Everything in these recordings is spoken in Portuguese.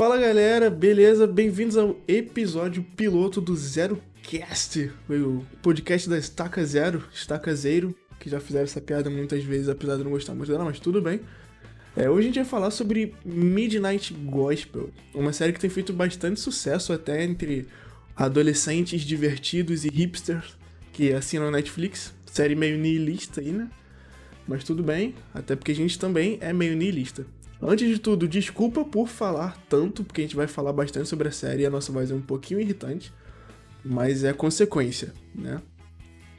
Fala galera, beleza? Bem-vindos ao episódio piloto do Zero Cast, o podcast da Estaca Zero, Estaca Zero, que já fizeram essa piada muitas vezes, apesar de não gostar muito dela, mas tudo bem. É, hoje a gente vai falar sobre Midnight Gospel, uma série que tem feito bastante sucesso até entre adolescentes divertidos e hipsters que assinam Netflix. Série meio nihilista aí, né? Mas tudo bem, até porque a gente também é meio nihilista. Antes de tudo, desculpa por falar tanto, porque a gente vai falar bastante sobre a série e a nossa voz é um pouquinho irritante, mas é consequência, né?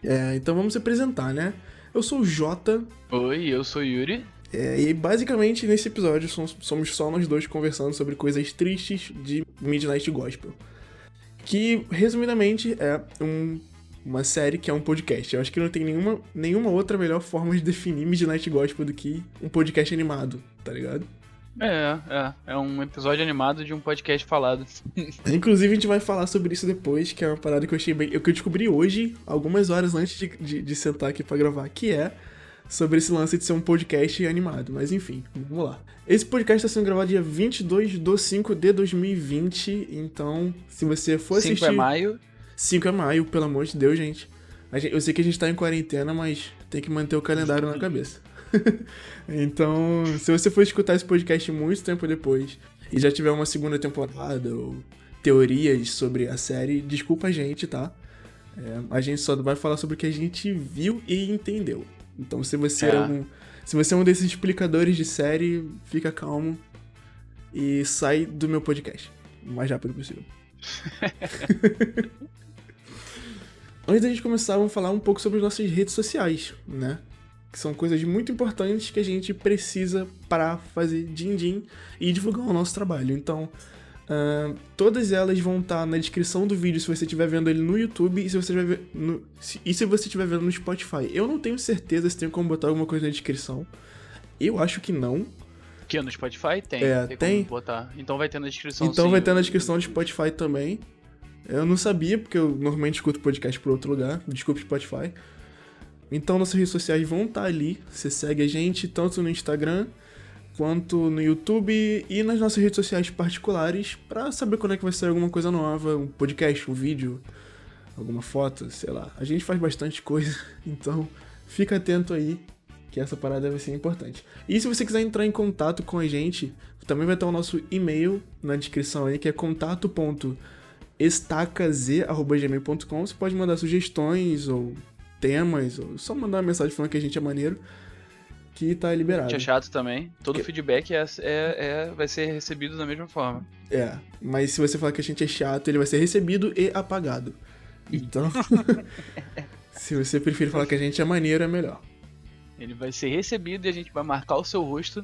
É, então vamos se apresentar, né? Eu sou o Jota. Oi, eu sou o Yuri. É, e basicamente nesse episódio somos só nós dois conversando sobre coisas tristes de Midnight Gospel. Que, resumidamente, é um, uma série que é um podcast. Eu acho que não tem nenhuma, nenhuma outra melhor forma de definir Midnight Gospel do que um podcast animado, tá ligado? É, é. É um episódio animado de um podcast falado. Inclusive, a gente vai falar sobre isso depois, que é uma parada que eu achei bem. que eu descobri hoje, algumas horas antes de, de, de sentar aqui pra gravar, que é sobre esse lance de ser um podcast animado. Mas enfim, vamos lá. Esse podcast está sendo gravado dia 22 de 5 de 2020, então se você for assistir... 5 é maio. 5 é maio, pelo amor de Deus, gente. Eu sei que a gente tá em quarentena, mas tem que manter o calendário na cabeça. então, se você for escutar esse podcast muito tempo depois e já tiver uma segunda temporada ou teorias sobre a série, desculpa a gente, tá? É, a gente só vai falar sobre o que a gente viu e entendeu. Então, se você é, é um, se você é um desses explicadores de série, fica calmo e sai do meu podcast o mais rápido possível. Antes da gente começar, vamos falar um pouco sobre as nossas redes sociais, né? Que são coisas muito importantes que a gente precisa para fazer din-din e divulgar o nosso trabalho. Então, Uh, todas elas vão estar tá na descrição do vídeo se você estiver vendo ele no YouTube e se você estiver no, se, e se você estiver vendo no Spotify. Eu não tenho certeza se tem como botar alguma coisa na descrição. Eu acho que não. Que no Spotify tem. É, tem. tem. botar. Então vai ter na descrição. Então sim, vai ter na descrição do Spotify também. Eu não sabia, porque eu normalmente escuto podcast por outro lugar. Desculpe, Spotify. Então nossas redes sociais vão estar tá ali. Você segue a gente tanto no Instagram quanto no YouTube e nas nossas redes sociais particulares para saber quando é que vai sair alguma coisa nova, um podcast, um vídeo, alguma foto, sei lá. A gente faz bastante coisa, então fica atento aí que essa parada vai ser importante. E se você quiser entrar em contato com a gente, também vai estar o nosso e-mail na descrição aí, que é contato.estacaz.gmail.com. Você pode mandar sugestões ou temas, ou só mandar uma mensagem falando que a gente é maneiro que tá liberado. Que é chato também. Todo que... feedback é, é, é, vai ser recebido da mesma forma. É, mas se você falar que a gente é chato, ele vai ser recebido e apagado. Então, se você preferir falar que a gente é maneiro, é melhor. Ele vai ser recebido e a gente vai marcar o seu rosto.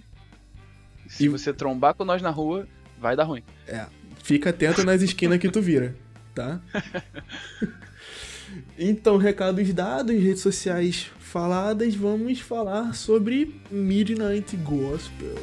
Se e... você trombar com nós na rua, vai dar ruim. É, fica atento nas esquinas que tu vira, tá? então, recados dados, redes sociais faladas, vamos falar sobre Midnight Gospel.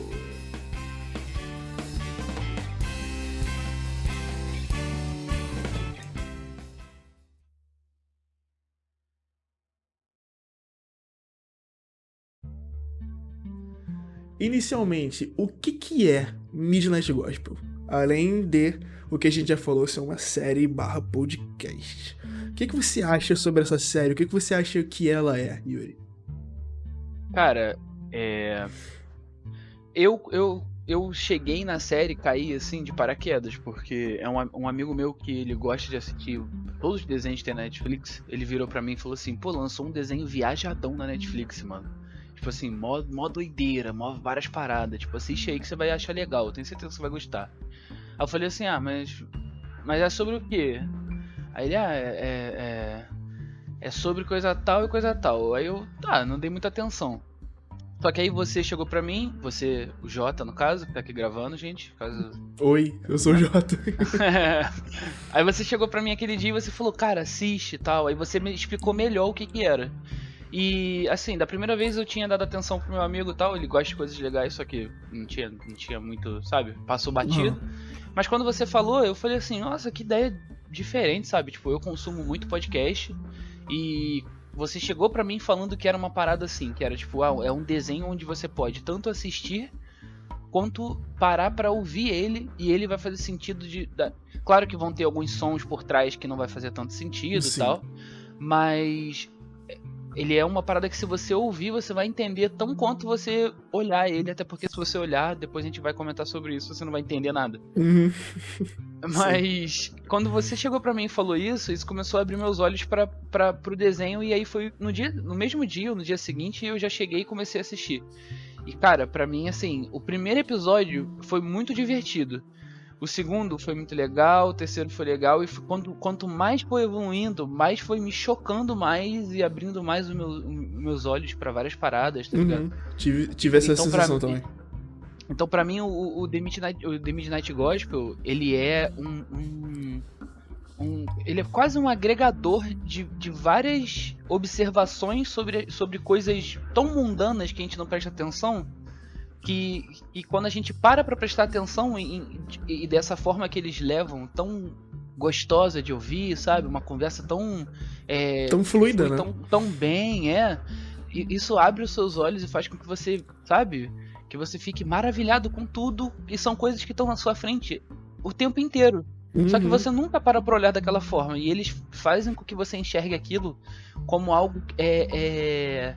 Inicialmente, o que, que é Midnight Gospel? Além de o que a gente já falou ser uma série barra podcast. O que, que você acha sobre essa série? O que, que você acha que ela é, Yuri? Cara, é. Eu, eu, eu cheguei na série, caí assim de paraquedas, porque é um, um amigo meu que ele gosta de assistir todos os desenhos que tem na Netflix. Ele virou para mim e falou assim: pô, lançou um desenho viajadão na Netflix, mano. Tipo assim, mó, mó doideira, mó várias paradas. Tipo, assiste aí que você vai achar legal, tenho certeza que você vai gostar. Aí eu falei assim: ah, mas. Mas é sobre o quê? Aí ele, ah, é, é, é, é sobre coisa tal e coisa tal. Aí eu, tá, não dei muita atenção. Só que aí você chegou pra mim, você, o Jota no caso, que tá aqui gravando, gente. Caso... Oi, eu sou o Jota. aí você chegou pra mim aquele dia e você falou, cara, assiste e tal. Aí você me explicou melhor o que que era. E assim, da primeira vez eu tinha dado atenção pro meu amigo e tal, ele gosta de coisas legais, só que não tinha, não tinha muito, sabe? Passou batido. Uhum. Mas quando você falou, eu falei assim, nossa, que ideia diferente, sabe? Tipo, eu consumo muito podcast e você chegou para mim falando que era uma parada assim, que era tipo, ah, é um desenho onde você pode tanto assistir quanto parar para ouvir ele e ele vai fazer sentido de. Da... Claro que vão ter alguns sons por trás que não vai fazer tanto sentido e tal, mas ele é uma parada que se você ouvir, você vai entender tão quanto você olhar ele, até porque se você olhar, depois a gente vai comentar sobre isso, você não vai entender nada. Uhum. Mas Sim. quando você chegou para mim e falou isso, isso começou a abrir meus olhos para pro desenho e aí foi no dia, no mesmo dia, no dia seguinte, eu já cheguei e comecei a assistir. E cara, para mim assim, o primeiro episódio foi muito divertido. O segundo foi muito legal, o terceiro foi legal, e quanto, quanto mais foi evoluindo, mais foi me chocando mais e abrindo mais os meus, olhos para várias paradas, tá ligado? Uhum. Tive, tive essa então, sensação também. Então, para mim, o, o, The Midnight, o The Midnight Gospel, ele é um, um, um, Ele é quase um agregador de, de várias observações sobre, sobre coisas tão mundanas que a gente não presta atenção que, que quando a gente para para prestar atenção em, e dessa forma que eles levam, tão gostosa de ouvir, sabe? Uma conversa tão. É, tão fluida, né? Tão, tão bem, é. E isso abre os seus olhos e faz com que você, sabe? Que você fique maravilhado com tudo e são coisas que estão na sua frente o tempo inteiro. Uhum. Só que uhum. você nunca para pra olhar daquela forma. E eles fazem com que você enxergue aquilo como algo é, é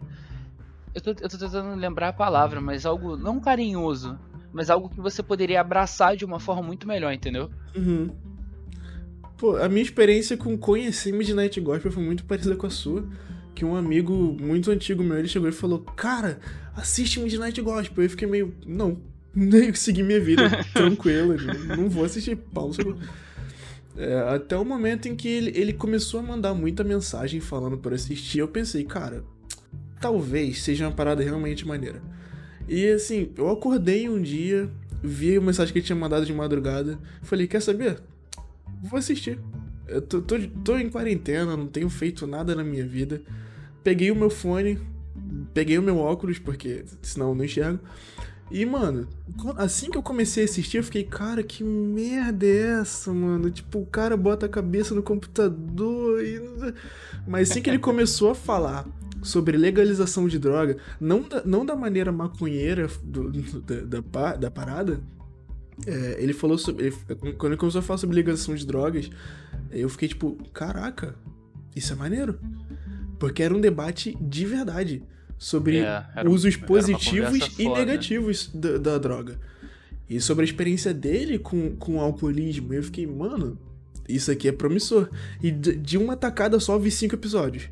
eu tô, eu tô tentando lembrar a palavra, mas algo não carinhoso, mas algo que você poderia abraçar de uma forma muito melhor, entendeu? Uhum. Pô, a minha experiência com conhecer Midnight Gospel foi muito parecida com a sua. Que um amigo muito antigo meu, ele chegou e falou, cara, assiste Midnight Gospel. Eu fiquei meio, não, nem segui minha vida tranquila, não vou assistir pausa. É, até o momento em que ele, ele começou a mandar muita mensagem falando para assistir, eu pensei, cara, talvez seja uma parada realmente maneira. E assim, eu acordei um dia, vi a mensagem que ele tinha mandado de madrugada, falei, quer saber? Vou assistir. Eu tô, tô, tô em quarentena, não tenho feito nada na minha vida. Peguei o meu fone, peguei o meu óculos, porque senão eu não enxergo. E, mano, assim que eu comecei a assistir, eu fiquei, cara, que merda é essa, mano? Tipo, o cara bota a cabeça no computador e. Mas assim que ele começou a falar sobre legalização de droga, não da, não da maneira maconheira do, do, da, da, da, parada. É, ele falou sobre. Ele, quando ele começou a falar sobre legalização de drogas, eu fiquei tipo, caraca, isso é maneiro. Porque era um debate de verdade sobre é, usos positivos e negativos da, da, droga. E sobre a experiência dele com, com o alcoolismo. Eu fiquei, mano, isso aqui é promissor. E de, de uma tacada só vi cinco episódios.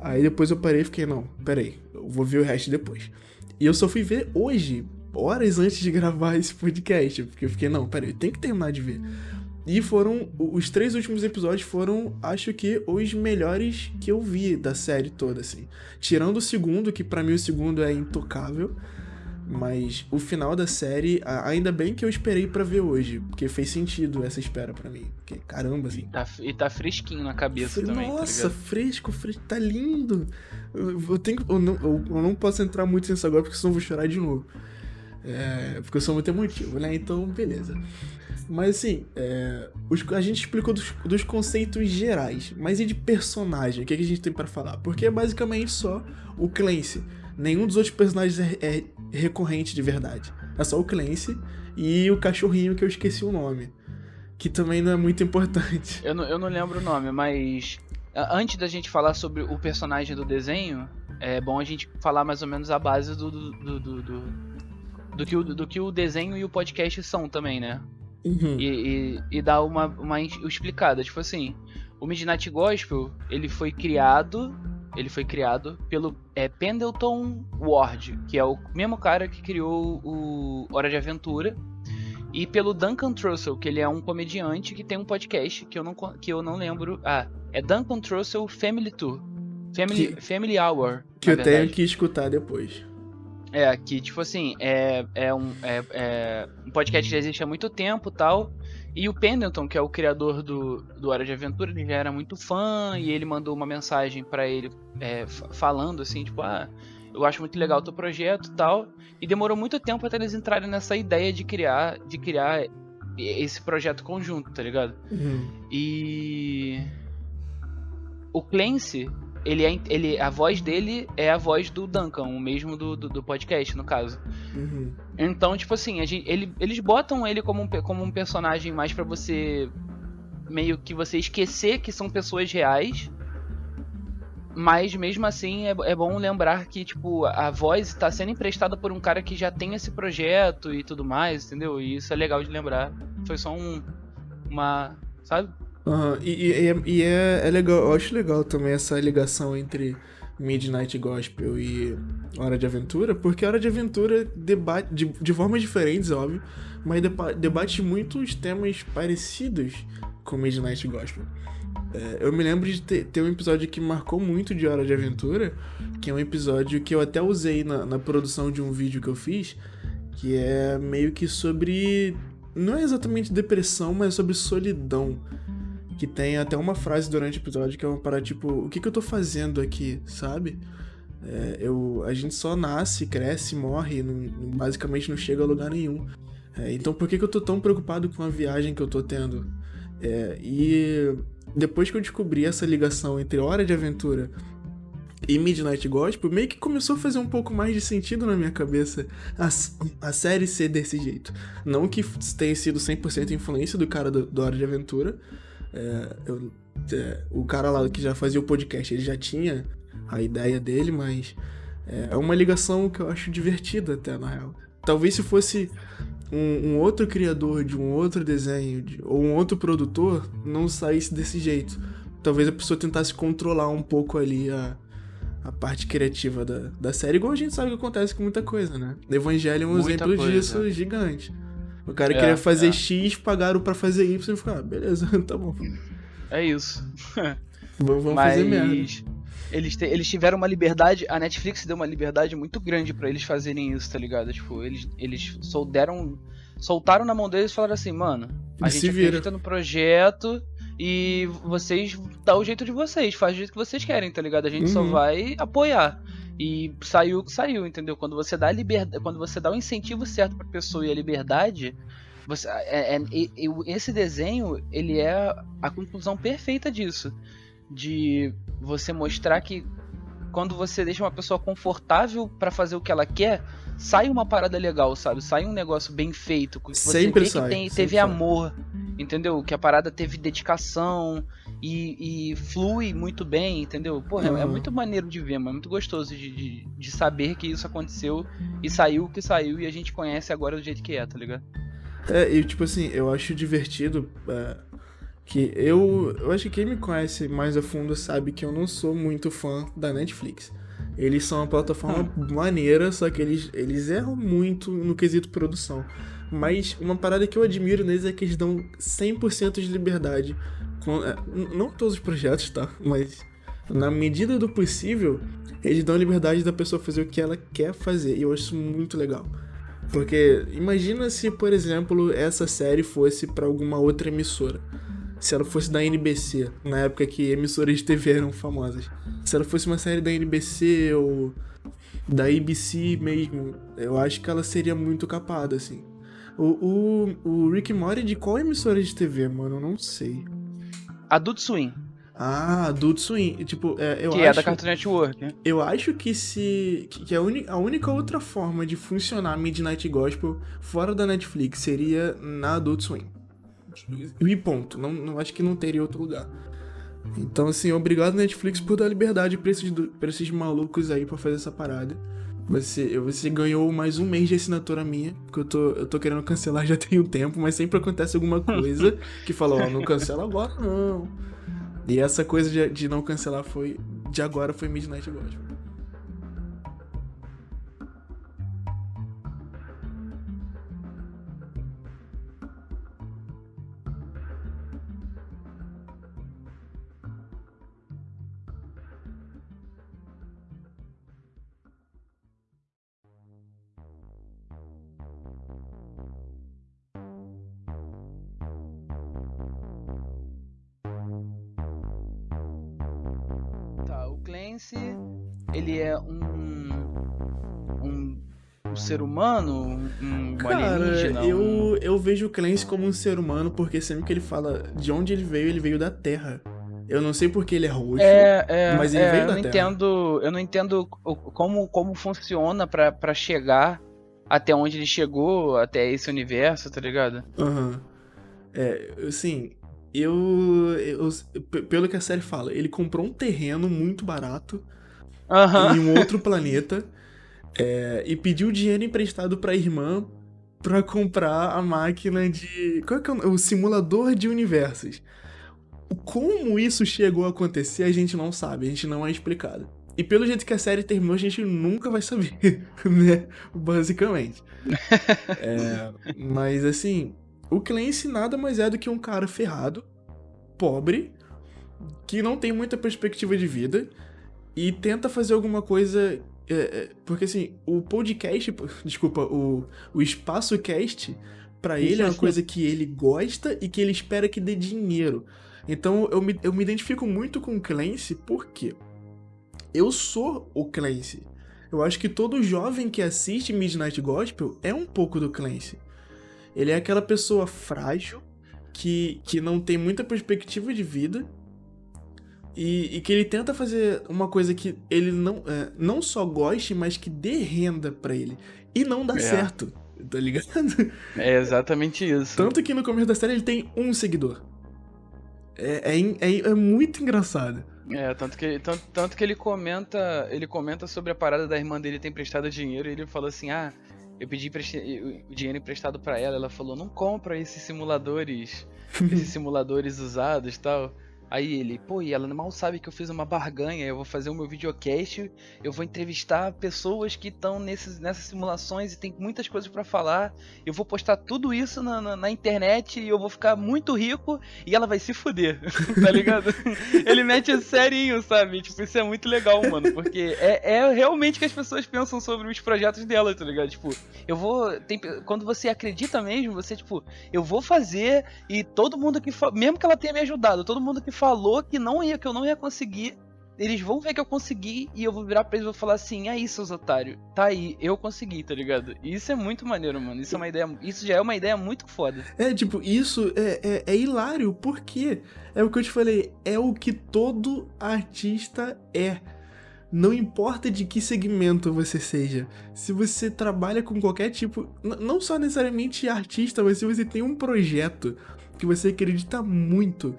Aí depois eu parei e fiquei, não, peraí, eu vou ver o resto depois. E eu só fui ver hoje, horas antes de gravar esse podcast, porque eu fiquei, não, peraí, tem que terminar de ver. E foram, os três últimos episódios foram, acho que, os melhores que eu vi da série toda, assim. Tirando o segundo, que para mim o segundo é intocável. Mas o final da série, ainda bem que eu esperei para ver hoje, porque fez sentido essa espera para mim. Porque, caramba, assim. Tá, e tá fresquinho na cabeça também. Tá Nossa, tá fresco, fresco, tá lindo. Eu, eu tenho, eu não, eu, eu, não posso entrar muito nisso agora, porque senão eu vou chorar de novo. É, porque eu sou muito emotivo, né? Então, beleza. Mas assim, é, os, a gente explicou dos, dos, conceitos gerais, mas e de personagem? O que, é que a gente tem para falar? Porque é basicamente só o Clancy nenhum dos outros personagens é, é recorrente de verdade. É só o Clancy e o cachorrinho que eu esqueci o nome. Que também não é muito importante. Eu não, eu não lembro o nome, mas antes da gente falar sobre o personagem do desenho, é bom a gente falar mais ou menos a base do, do, do, do, do, que, o, do que o desenho e o podcast são também, né? Uhum. E, e, e, dar uma, uma explicada. Tipo assim, o Midnight Gospel, ele foi criado ele foi criado pelo é, Pendleton Ward, que é o mesmo cara que criou o Hora de Aventura, e pelo Duncan Trussell, que ele é um comediante que tem um podcast que eu não, que eu não lembro. Ah, é Duncan Trussell Family Tour. Family, que, Family Hour. Que eu verdade. tenho que escutar depois. É, que tipo assim, é, é, um, é, é um podcast que já existe há muito tempo tal. E o Pendleton, que é o criador do, do Hora de Aventura, ele já era muito fã e ele mandou uma mensagem para ele é, falando assim, tipo, ah, eu acho muito legal o teu projeto e tal. E demorou muito tempo até eles entrarem nessa ideia de criar, de criar esse projeto conjunto, tá ligado? Uhum. E o Clancy, ele é, ele, a voz dele é a voz do Duncan, o mesmo do, do, do podcast, no caso. Uhum. Então, tipo assim, gente, ele, eles botam ele como um, como um personagem mais para você. meio que você esquecer que são pessoas reais. Mas mesmo assim é, é bom lembrar que, tipo, a voz está sendo emprestada por um cara que já tem esse projeto e tudo mais, entendeu? E isso é legal de lembrar. Foi só um. Uma. Sabe? Uhum. E, e, é, e é, é legal, eu acho legal também essa ligação entre Midnight Gospel e Hora de Aventura, porque Hora de Aventura debate de, de formas diferentes, óbvio, mas deba, debate muitos temas parecidos com Midnight Gospel. É, eu me lembro de ter, ter, um episódio que marcou muito de Hora de Aventura, que é um episódio que eu até usei na, na produção de um vídeo que eu fiz, que é meio que sobre. Não é exatamente depressão, mas é sobre solidão que tem até uma frase durante o episódio que é uma parada tipo, o que, que eu tô fazendo aqui, sabe? É, eu, a gente só nasce, cresce, morre, não, basicamente não chega a lugar nenhum. É, então por que, que eu tô tão preocupado com a viagem que eu tô tendo? É, e depois que eu descobri essa ligação entre Hora de Aventura e Midnight Gospel, meio que começou a fazer um pouco mais de sentido na minha cabeça a, a série ser desse jeito. Não que tenha sido 100% influência do cara do, do Hora de Aventura, é, eu, é, o cara lá que já fazia o podcast, ele já tinha a ideia dele, mas é, é uma ligação que eu acho divertida até, na real. Talvez se fosse um, um outro criador de um outro desenho de, ou um outro produtor, não saísse desse jeito. Talvez a pessoa tentasse controlar um pouco ali a, a parte criativa da, da série, igual a gente sabe que acontece com muita coisa, né? Evangelho é um muita exemplo coisa. disso gigante. O cara é, queria fazer é. X, pagaram para fazer Y e ficou, ah, beleza, tá bom. É isso. vamos Mas... fazer merda. Eles, te, eles tiveram uma liberdade, a Netflix deu uma liberdade muito grande para eles fazerem isso, tá ligado? Tipo, eles, eles solderam, soltaram na mão deles e falaram assim, mano, a gente acredita no projeto e vocês dá o jeito de vocês, faz o jeito que vocês querem, tá ligado? A gente uhum. só vai apoiar. E saiu saiu, entendeu? Quando você dá liberdade, quando você dá o incentivo certo pra pessoa e a liberdade, você, é, é, é, esse desenho, ele é a conclusão perfeita disso. De você mostrar que quando você deixa uma pessoa confortável para fazer o que ela quer, sai uma parada legal, sabe? Sai um negócio bem feito. Que você sempre vê que tem, teve amor, entendeu? Que a parada teve dedicação, e, e, flui muito bem, entendeu? Porra, uhum. é, é, muito maneiro de ver, mas é muito gostoso de, de, de, saber que isso aconteceu e saiu o que saiu e a gente conhece agora do jeito que é, tá ligado? É, e tipo assim, eu acho divertido é, que eu. Eu acho que quem me conhece mais a fundo sabe que eu não sou muito fã da Netflix. Eles são uma plataforma hum. maneira, só que eles, eles erram muito no quesito produção. Mas uma parada que eu admiro neles é que eles dão 100% de liberdade com, é, não todos os projetos, tá? Mas na medida do possível, eles dão a liberdade da pessoa fazer o que ela quer fazer. E eu acho isso muito legal. Porque imagina se, por exemplo, essa série fosse para alguma outra emissora. Se ela fosse da NBC, na época que emissoras de TV eram famosas. Se ela fosse uma série da NBC ou da ABC mesmo, eu acho que ela seria muito capada, assim. O, o, o Rick Mori de qual emissora de TV, mano? Eu não sei. Adult Swim. Ah, Adult Swim. Tipo, é, eu que acho, é da Cartoon Network. Né? Eu acho que se. Que a, a única outra forma de funcionar Midnight Gospel fora da Netflix seria na Adult Swim. E ponto. Não, não acho que não teria outro lugar. Então, assim, obrigado Netflix por dar liberdade pra esses, pra esses malucos aí pra fazer essa parada. Você, você ganhou mais um mês de assinatura minha, porque eu tô, eu tô querendo cancelar já tem um tempo, mas sempre acontece alguma coisa que fala, ó, oh, não cancela agora não. E essa coisa de, de não cancelar foi, de agora foi Midnight Gospel. Ser humano, um, Cara, alienígena? Eu, um... eu vejo o Clancy como um ser humano porque sempre que ele fala de onde ele veio, ele veio da Terra. Eu não sei porque ele é roxo, É, é, mas ele é, veio eu da não Terra. entendo, eu não entendo como, como funciona pra, pra chegar até onde ele chegou, até esse universo, tá ligado? Aham. É, assim, eu, eu- Pelo que a série fala, ele comprou um terreno muito barato Aham. em um outro planeta é, e pediu dinheiro emprestado pra irmã pra comprar a máquina de. Qual é que é o, o simulador de universos? Como isso chegou a acontecer, a gente não sabe, a gente não é explicado. E pelo jeito que a série terminou, a gente nunca vai saber, né? Basicamente. É, mas assim, o Clancy nada mais é do que um cara ferrado, pobre, que não tem muita perspectiva de vida e tenta fazer alguma coisa. É, é, porque assim, o podcast, desculpa, o, o espaço cast, pra ele é uma coisa que ele gosta e que ele espera que dê dinheiro. Então eu me, eu me identifico muito com o Clancy porque eu sou o Clancy. Eu acho que todo jovem que assiste Midnight Gospel é um pouco do Clancy. Ele é aquela pessoa frágil que, que não tem muita perspectiva de vida e, e que ele tenta fazer uma coisa que ele não, é, não só goste, mas que dê renda pra ele. E não dá É. certo, tá ligado? É exatamente isso. Tanto que no começo da série ele tem um seguidor. É, é, é, é muito engraçado. É, tanto que, tanto, tanto que ele comenta. Ele comenta sobre a parada da irmã dele ter emprestado dinheiro e ele falou assim, ah, eu pedi o dinheiro emprestado pra ela, ela falou, não compra esses simuladores, esses simuladores usados e tal. Aí ele, pô, e ela mal sabe que eu fiz uma barganha, eu vou fazer o meu videocast, eu vou entrevistar pessoas que estão nessas simulações e tem muitas coisas pra falar, eu vou postar tudo isso na, na, na internet e eu vou ficar muito rico e ela vai se fuder, tá ligado? Ele mete serinho, sabe? Tipo, isso é muito legal, mano, porque é, é realmente que as pessoas pensam sobre os projetos dela, tá ligado? Tipo, eu vou. Tem, quando você acredita mesmo, você, tipo, eu vou fazer e todo mundo que. Mesmo que ela tenha me ajudado, todo mundo que falou que não ia, que eu não ia conseguir. Eles vão ver que eu consegui e eu vou virar pra eles e vou falar assim, aí, seus otários, tá aí, eu consegui, tá ligado? Isso é muito maneiro, mano. Isso é uma ideia. Isso já é uma ideia muito foda. É, tipo, isso é, é, é hilário, porque é o que eu te falei, é o que todo artista é. Não importa de que segmento você seja, se você trabalha com qualquer tipo, não só necessariamente artista, mas se você tem um projeto que você acredita muito,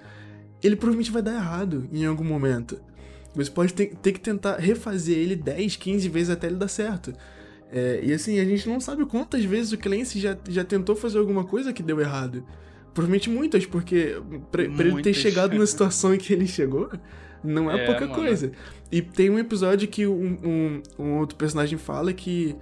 ele provavelmente vai dar errado em algum momento. Você pode ter, ter que tentar refazer ele 10, 15 vezes até ele dar certo. É, e assim, a gente não sabe quantas vezes o Clancy já, já tentou fazer alguma coisa que deu errado. Provavelmente muitas, porque pra, pra ele ter Muitas. chegado na situação em que ele chegou, não é, É, pouca mano. coisa. E tem um episódio que um, um, um outro personagem fala que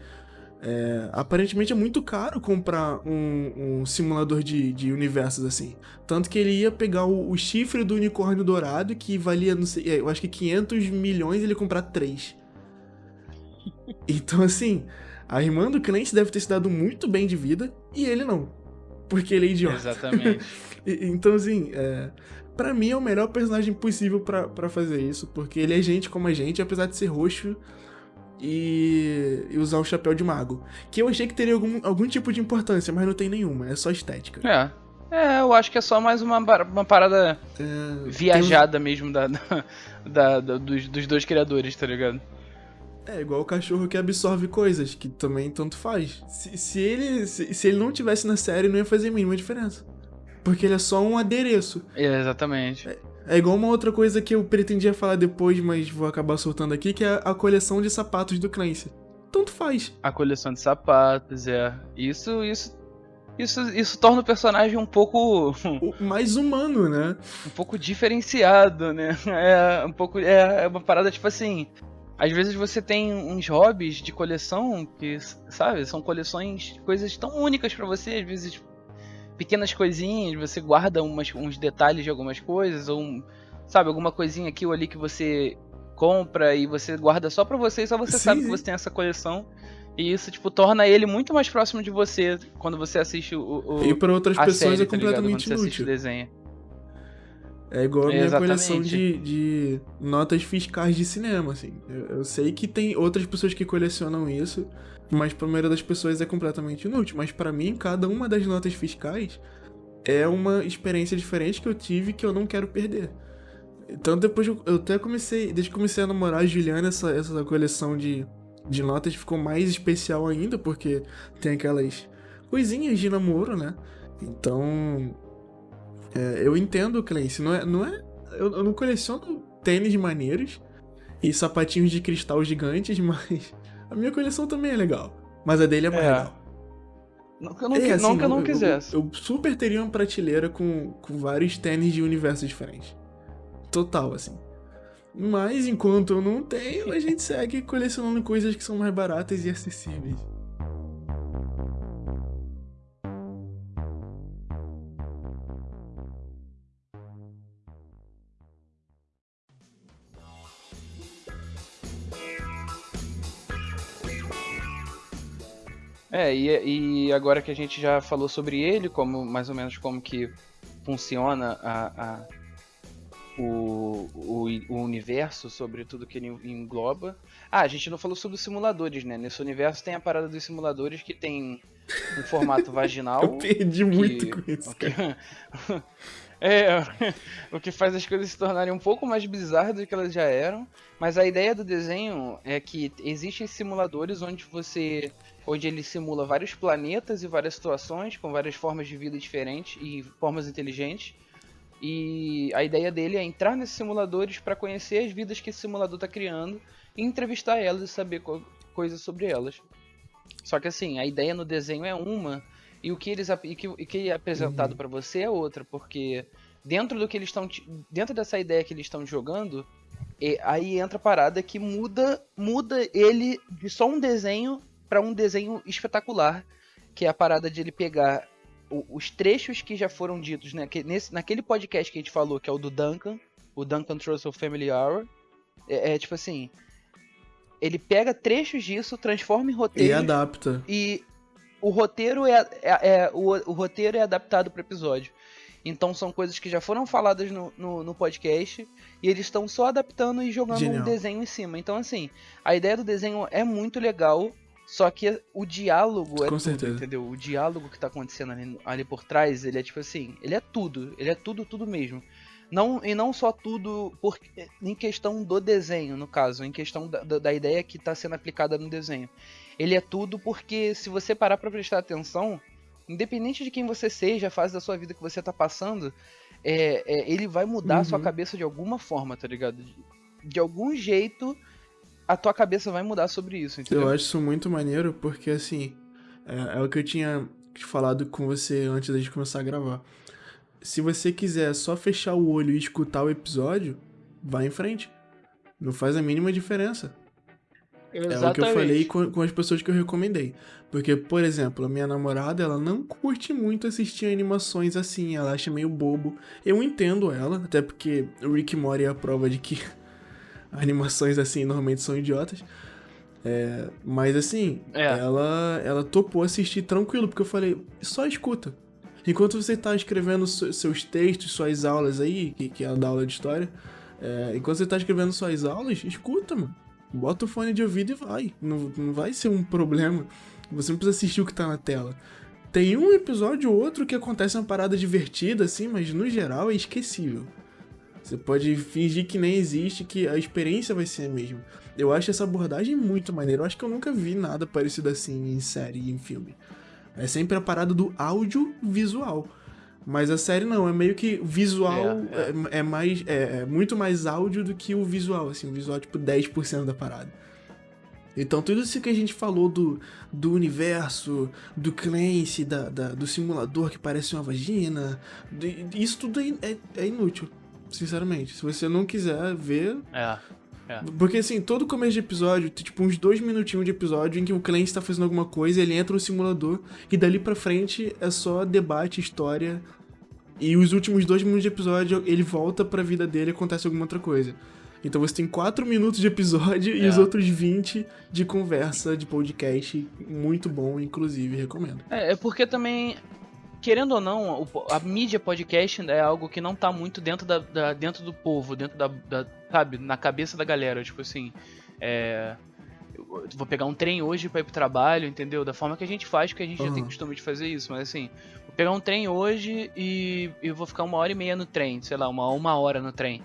é, aparentemente é muito caro comprar um, um simulador de, de universos assim. Tanto que ele ia pegar o, o chifre do unicórnio dourado, que valia, não sei, é, eu acho que 500 milhões, e ele comprar três. Então, assim, a irmã do Clancy deve ter se dado muito bem de vida e ele não. Porque ele é idiota. Exatamente. Então, assim, é, para mim é o melhor personagem possível pra fazer isso, porque ele é gente como a gente, apesar de ser roxo e, e usar o chapéu de mago. Que eu achei que teria algum, algum tipo de importância, mas não tem nenhuma, é só estética. É. É, eu acho que é só mais uma, uma parada É, viajada mesmo da, da, da- da- dos, dos dois criadores, tá ligado? é igual o cachorro que absorve coisas, que também tanto faz. Se, se ele, se, se ele não tivesse na série, não ia fazer a mínima diferença. Porque ele é só um adereço. É, exatamente. É igual uma outra coisa que eu pretendia falar depois, mas vou acabar soltando aqui, que é a coleção de sapatos do Clancy. Tanto faz. A coleção de sapatos, é. Isso, isso. Isso, isso torna o personagem um pouco. Mais humano, né? um pouco diferenciado, né? É um pouco. É, é uma parada tipo assim. Às vezes você tem uns hobbies de coleção que, sabe, são coleções, coisas tão únicas pra você, às vezes pequenas coisinhas, você guarda umas, uns detalhes de algumas coisas, ou um, sabe, alguma coisinha aqui ou ali que você compra e você guarda só pra você e só você Sim, sabe que você tem essa coleção. E isso, tipo, torna ele muito mais próximo de você quando você assiste o, o, E para outras pessoas série, é tá ligado? Quando completamente você assiste o inútil. desenho. É igual a minha Exatamente. coleção de, de notas fiscais de cinema, assim. Eu, eu sei que tem outras pessoas que colecionam isso, mas pra maioria das pessoas é completamente inútil. Mas pra mim, cada uma das notas fiscais é uma experiência diferente que eu tive que eu não quero perder. Então depois eu, eu até comecei, desde que comecei a namorar a Juliana, essa, essa coleção de, de notas ficou mais especial ainda, porque tem aquelas coisinhas de namoro, né? Então. É, eu entendo Clancy, não é. Não é eu, eu não coleciono tênis maneiros e sapatinhos de cristal gigantes, mas a minha coleção também é legal. Mas a dele é mais é. legal. Não que eu não, é, assim, não, que eu não quisesse. Eu, eu, super teria uma prateleira com, com vários tênis de universos diferentes. Total, assim. Mas enquanto eu não tenho, a gente segue colecionando coisas que são mais baratas e acessíveis. É, e, e agora que a gente já falou sobre ele, como mais ou menos como que funciona a, a o, o, o, universo, sobre tudo que ele engloba. Ah, a gente não falou sobre os simuladores, né? Nesse universo tem a parada dos simuladores que tem um formato vaginal. Eu perdi que, muito com isso. Que, é, o que faz as coisas se tornarem um pouco mais bizarras do que elas já eram. Mas a ideia do desenho é que existem simuladores onde você onde ele simula vários planetas e várias situações com várias formas de vida diferentes e formas inteligentes. E a ideia dele é entrar nesses simuladores para conhecer as vidas que esse simulador está criando e entrevistar elas e saber co coisas sobre elas. Só que assim, a ideia no desenho é uma e o que eles e que, e que é apresentado uhum. para você é outra, porque dentro do que eles estão dentro dessa ideia que eles estão jogando, aí entra a parada que muda muda ele de só um desenho para um desenho espetacular, que é a parada de ele pegar o, os trechos que já foram ditos né, que nesse, naquele podcast que a gente falou, que é o do Duncan, o Duncan Trussell Family Hour. É, é tipo assim, ele pega trechos disso, transforma em roteiro e adapta. E o roteiro é, é, é o, o, roteiro é adaptado para episódio. Então são coisas que já foram faladas no, no, no podcast e eles estão só adaptando e jogando Genial. um desenho em cima. Então assim, a ideia do desenho é muito legal. Só que o diálogo é Com tudo, certeza. entendeu? O diálogo que tá acontecendo ali, ali, por trás, ele é tipo assim, ele é tudo, ele é tudo, tudo mesmo. Não, e não só tudo por, em questão do desenho, no caso, em questão da, da, da ideia que está sendo aplicada no desenho. Ele é tudo porque se você parar para prestar atenção, independente de quem você seja, a fase da sua vida que você tá passando, é, é ele vai mudar uhum. a sua uhum. cabeça de alguma forma, tá ligado? De, de algum jeito a tua cabeça vai mudar sobre isso, entendeu? Eu acho isso muito maneiro, porque assim, é, é o que eu tinha falado com você antes da gente começar a gravar. Se você quiser só fechar o olho e escutar o episódio, vai em frente. Não faz a mínima diferença. Exatamente. É o que eu falei com, com as pessoas que eu recomendei. Porque, por exemplo, a minha namorada, ela não curte muito assistir animações assim, ela acha meio bobo. Eu entendo ela, até porque o Rick Mori é a prova de que animações assim normalmente são idiotas. É, mas assim, é. ela ela topou assistir tranquilo, porque eu falei, só escuta. Enquanto você tá escrevendo seus textos, suas aulas aí, que, que é da aula de história, é, enquanto você tá escrevendo suas aulas, escuta, mano. Bota o fone de ouvido e vai. Não, não vai ser um problema. Você não precisa assistir o que tá na tela. Tem um episódio ou outro que acontece uma parada divertida, assim, mas no geral é esquecível. Você pode fingir que nem existe, que a experiência vai ser a mesma. Eu acho essa abordagem muito maneira. Eu acho que eu nunca vi nada parecido assim em série e em filme. É sempre a parada do audiovisual. Mas a série não, é meio que visual é, é. é, é mais. É, é, muito mais áudio do que o visual, assim, o visual é tipo 10% da parada. Então tudo isso que a gente falou do, do universo, do Clancy, da, da do simulador que parece uma vagina, isso tudo é, é, é inútil. Sinceramente. Se você não quiser ver. É. É. Porque assim, todo começo de episódio, tem tipo uns dois minutinhos de episódio em que o cliente tá fazendo alguma coisa, ele entra no simulador e dali pra frente é só debate, história. E os últimos dois minutos de episódio ele volta pra vida dele e acontece alguma outra coisa. Então você tem quatro minutos de episódio é. e os outros 20 de conversa, de podcast. Muito bom, inclusive, recomendo. É, é porque também querendo ou não, a mídia podcast é algo que não tá muito dentro, da, da dentro do povo, dentro da, da, sabe, na cabeça da galera. Tipo assim, é, vou pegar um trem hoje para ir pro trabalho, entendeu? Da forma que a gente faz, que a gente uhum. já tem costume de fazer isso. Mas assim, vou pegar um trem hoje e, e vou ficar uma hora e meia no trem, sei lá, uma, uma hora no trem.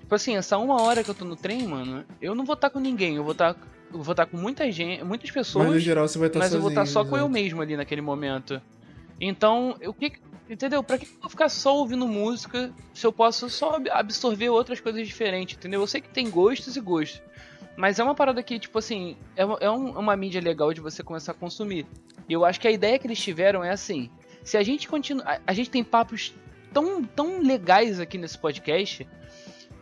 Tipo assim, essa uma hora que eu tô no trem, mano, eu não vou estar com ninguém, eu vou estar. eu vou estar com muita gente, muitas pessoas. Mas no geral você vai estar mas sozinho. eu vou estar só com eu mesmo ali naquele momento. Então, o que. Entendeu? Pra que eu vou ficar só ouvindo música se eu posso só ab- absorver outras coisas diferentes, entendeu? Eu sei que tem gostos e gostos. Mas é uma parada que, tipo assim, é uma, é um- uma mídia legal de você começar a consumir. E eu acho que a ideia que eles tiveram é assim: se a gente continua. A, gente tem papos tão, tão legais aqui nesse podcast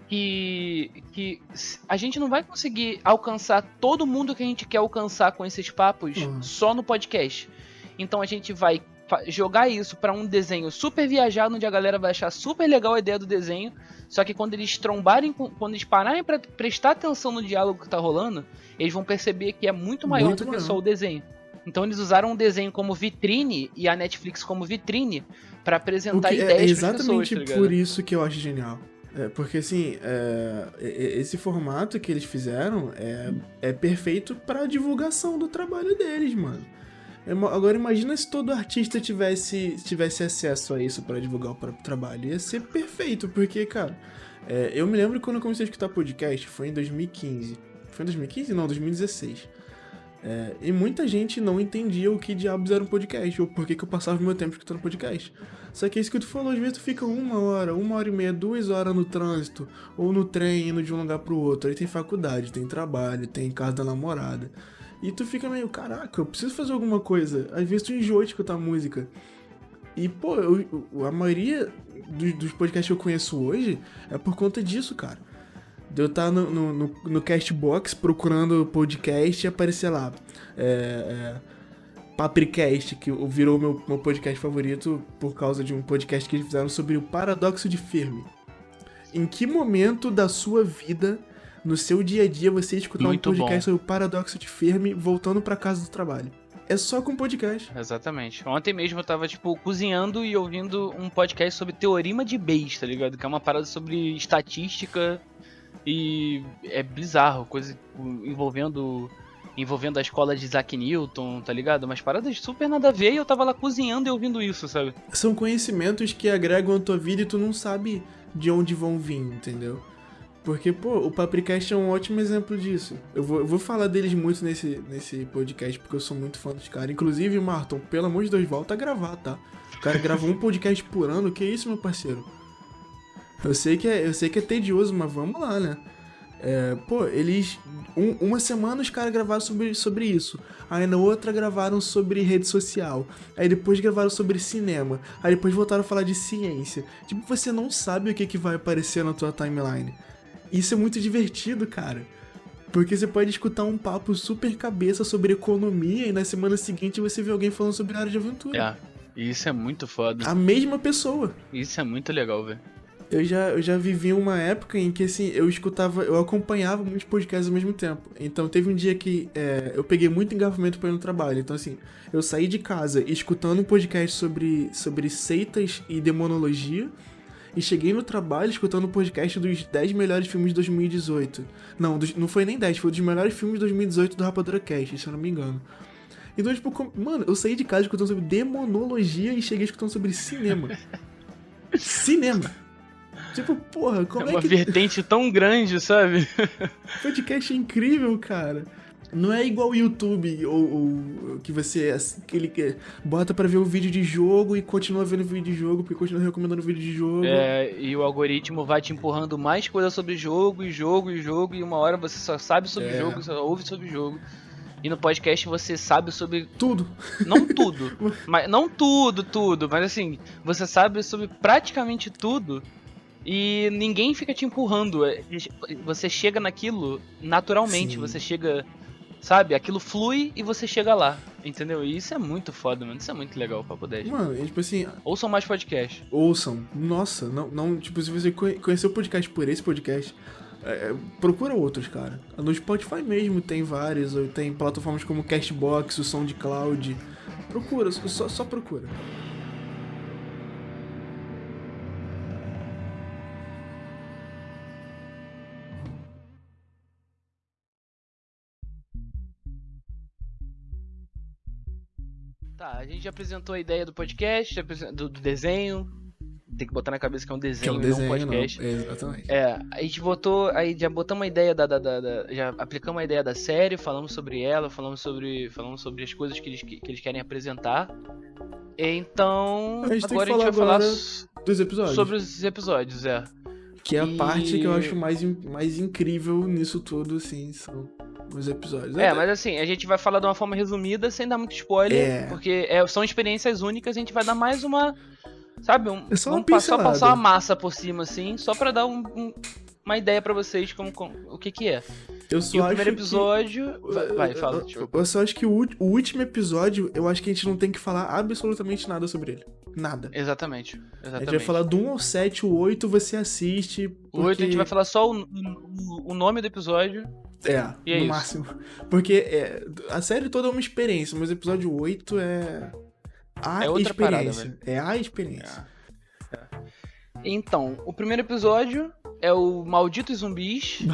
que, que a gente não vai conseguir alcançar todo mundo que a gente quer alcançar com esses papos Uhum. só no podcast. Então a gente vai jogar isso pra um desenho super viajado, onde a galera vai achar super legal a ideia do desenho. Só que quando eles trombarem, quando eles pararem pra prestar atenção no diálogo que tá rolando, eles vão perceber que é muito maior Muito do que só o desenho. Então eles usaram o desenho como vitrine e a Netflix como vitrine pra O apresentar é ideias pras exatamente pessoas, tá por isso que eu acho genial. É, porque assim, é, esse formato que eles fizeram é, é perfeito pra divulgação do trabalho deles, mano. Agora imagina se todo artista tivesse, tivesse acesso a isso pra divulgar o próprio trabalho. Ia ser perfeito, porque, cara, é, eu me lembro quando eu comecei a escutar podcast, foi em 2015. Foi em 2015? Não, 2016. É, e muita gente não entendia o que diabos era um podcast, ou por que, que eu passava meu tempo escutando podcast. Só que é isso que tu falou, às vezes tu fica uma hora, uma hora e meia, duas horas no trânsito, ou no trem, indo de um lugar pro outro. Aí tem faculdade, tem trabalho, tem casa da namorada. E tu fica meio, caraca, eu preciso fazer alguma coisa. Às vezes tu enjoa de escutar música. E, pô, eu- a maioria dos, dos podcasts que eu conheço hoje é por conta disso, cara. De eu estar no, no, no, no Castbox procurando podcast e aparecer lá. É, é, Papricast, que virou meu, meu podcast favorito por causa de um podcast que eles fizeram sobre o paradoxo de Fermi. Em que momento da sua vida, no seu dia a dia, você escutar Muito um podcast bom. sobre o paradoxo de Fermi voltando pra casa do trabalho? É só com podcast. Exatamente. Ontem mesmo eu tava, tipo, cozinhando e ouvindo um podcast sobre teorema de Bayes, tá ligado? Que é uma parada sobre estatística e é bizarro, coisa envolvendo envolvendo a escola de Isaac Newton, tá ligado? Umas paradas super nada a ver e eu tava lá cozinhando e ouvindo isso, sabe? São conhecimentos que agregam a tua vida e tu não sabe de onde vão vir, entendeu? Porque, pô, o Papricast é um ótimo exemplo disso. Eu vou, eu vou falar deles muito nesse, nesse podcast, porque eu sou muito fã dos caras. Inclusive, Marton, pelo amor de Deus, volta a gravar, tá? O cara grava um podcast por ano, que isso, meu parceiro? Eu sei que é, eu sei que é tedioso, mas vamos lá, né? É, pô, eles. um- uma semana os caras gravaram sobre, sobre isso. Aí na outra gravaram sobre rede social. Aí depois gravaram sobre cinema. Aí depois voltaram a falar de ciência. Tipo, você não sabe o que, que vai aparecer na tua timeline. Isso é muito divertido, cara. Porque você pode escutar um papo super cabeça sobre economia e na semana seguinte você vê alguém falando sobre área de aventura. É. Isso é muito foda. A mesma pessoa. Isso é muito legal, velho. Eu já, eu já vivi uma época em que, assim, eu escutava, eu acompanhava muitos podcasts ao mesmo tempo. Então, teve um dia que é, eu peguei muito engarrafamento pra ir no trabalho. Então, assim, eu saí de casa escutando um podcast sobre, sobre seitas e demonologia. E cheguei no trabalho escutando um podcast dos 10 melhores filmes de 2018. Não, dos- não foi nem 10, foi dos melhores filmes de 2018 do Rapadura Cast, se eu não me engano. Então, tipo, mano, eu saí de casa escutando sobre demonologia e cheguei escutando sobre cinema. cinema! Tipo, porra, É como é, uma que vertente tão grande, sabe? podcast é incrível, cara? Não é igual o YouTube, ou, ou que você assim, aquele que bota pra ver um vídeo de jogo e continua vendo vídeo de jogo, porque continua recomendando vídeo de jogo. É, e o algoritmo vai te empurrando mais coisa sobre jogo e jogo e jogo, e uma hora você só sabe sobre É. jogo, só ouve sobre jogo. E no podcast você sabe sobre. Tudo. Não tudo. mas, não tudo, tudo. Mas assim, você sabe sobre praticamente tudo. E ninguém fica te empurrando. é, Você chega naquilo naturalmente. Sim. Você chega. Sabe? Aquilo flui e você chega lá. Entendeu? E isso é muito foda, mano. Isso é muito legal, Papo 10. Mano, é tipo assim, Ouçam mais podcast. ouçam. Nossa, não, não tipo, se você conhe- conheceu o podcast por esse podcast, é, é, procura outros, cara. No Spotify mesmo tem vários, ou tem plataformas como Castbox, o SoundCloud. Procura, só, só procura. Tá, a gente já apresentou a ideia do podcast, do, do desenho, tem que botar na cabeça que é um Que é desenho, um desenho, não um podcast. não. Exatamente. É, a gente botou, aí já botamos a ideia da, da, da- da- já aplicamos a ideia da série, falamos sobre ela, falamos sobre, falamos sobre as coisas que eles, que, que eles querem apresentar. Então, A gente agora a gente vai falar falar agora s- Dos episódios. sobre os episódios, é. Que é a E- parte que eu acho mais, mais incrível nisso tudo, assim, são os episódios. É, mas assim, a gente vai falar de uma forma resumida, sem dar muito spoiler, É. porque é, são experiências únicas, a gente vai dar mais uma, sabe, um, É só pa- só passar uma massa por cima, assim, só pra dar um- um- uma ideia pra vocês como, como- o que que é. Eu E só o acho primeiro que- episódio... Vai, vai, fala, Eu-. Eu só acho que o, o último episódio, eu acho que a gente não tem que falar absolutamente nada sobre ele. Nada. Exatamente, A exatamente. gente vai falar do 1 ao 7, o 8 você assiste. O 8 a gente porque- vai falar só o, o, o nome do episódio. É, E é no isso. máximo. Porque é, a série toda é uma experiência, mas o episódio 8 é. A É outra parada, experiência. é a experiência. Então, o primeiro episódio é o Malditos Zumbis.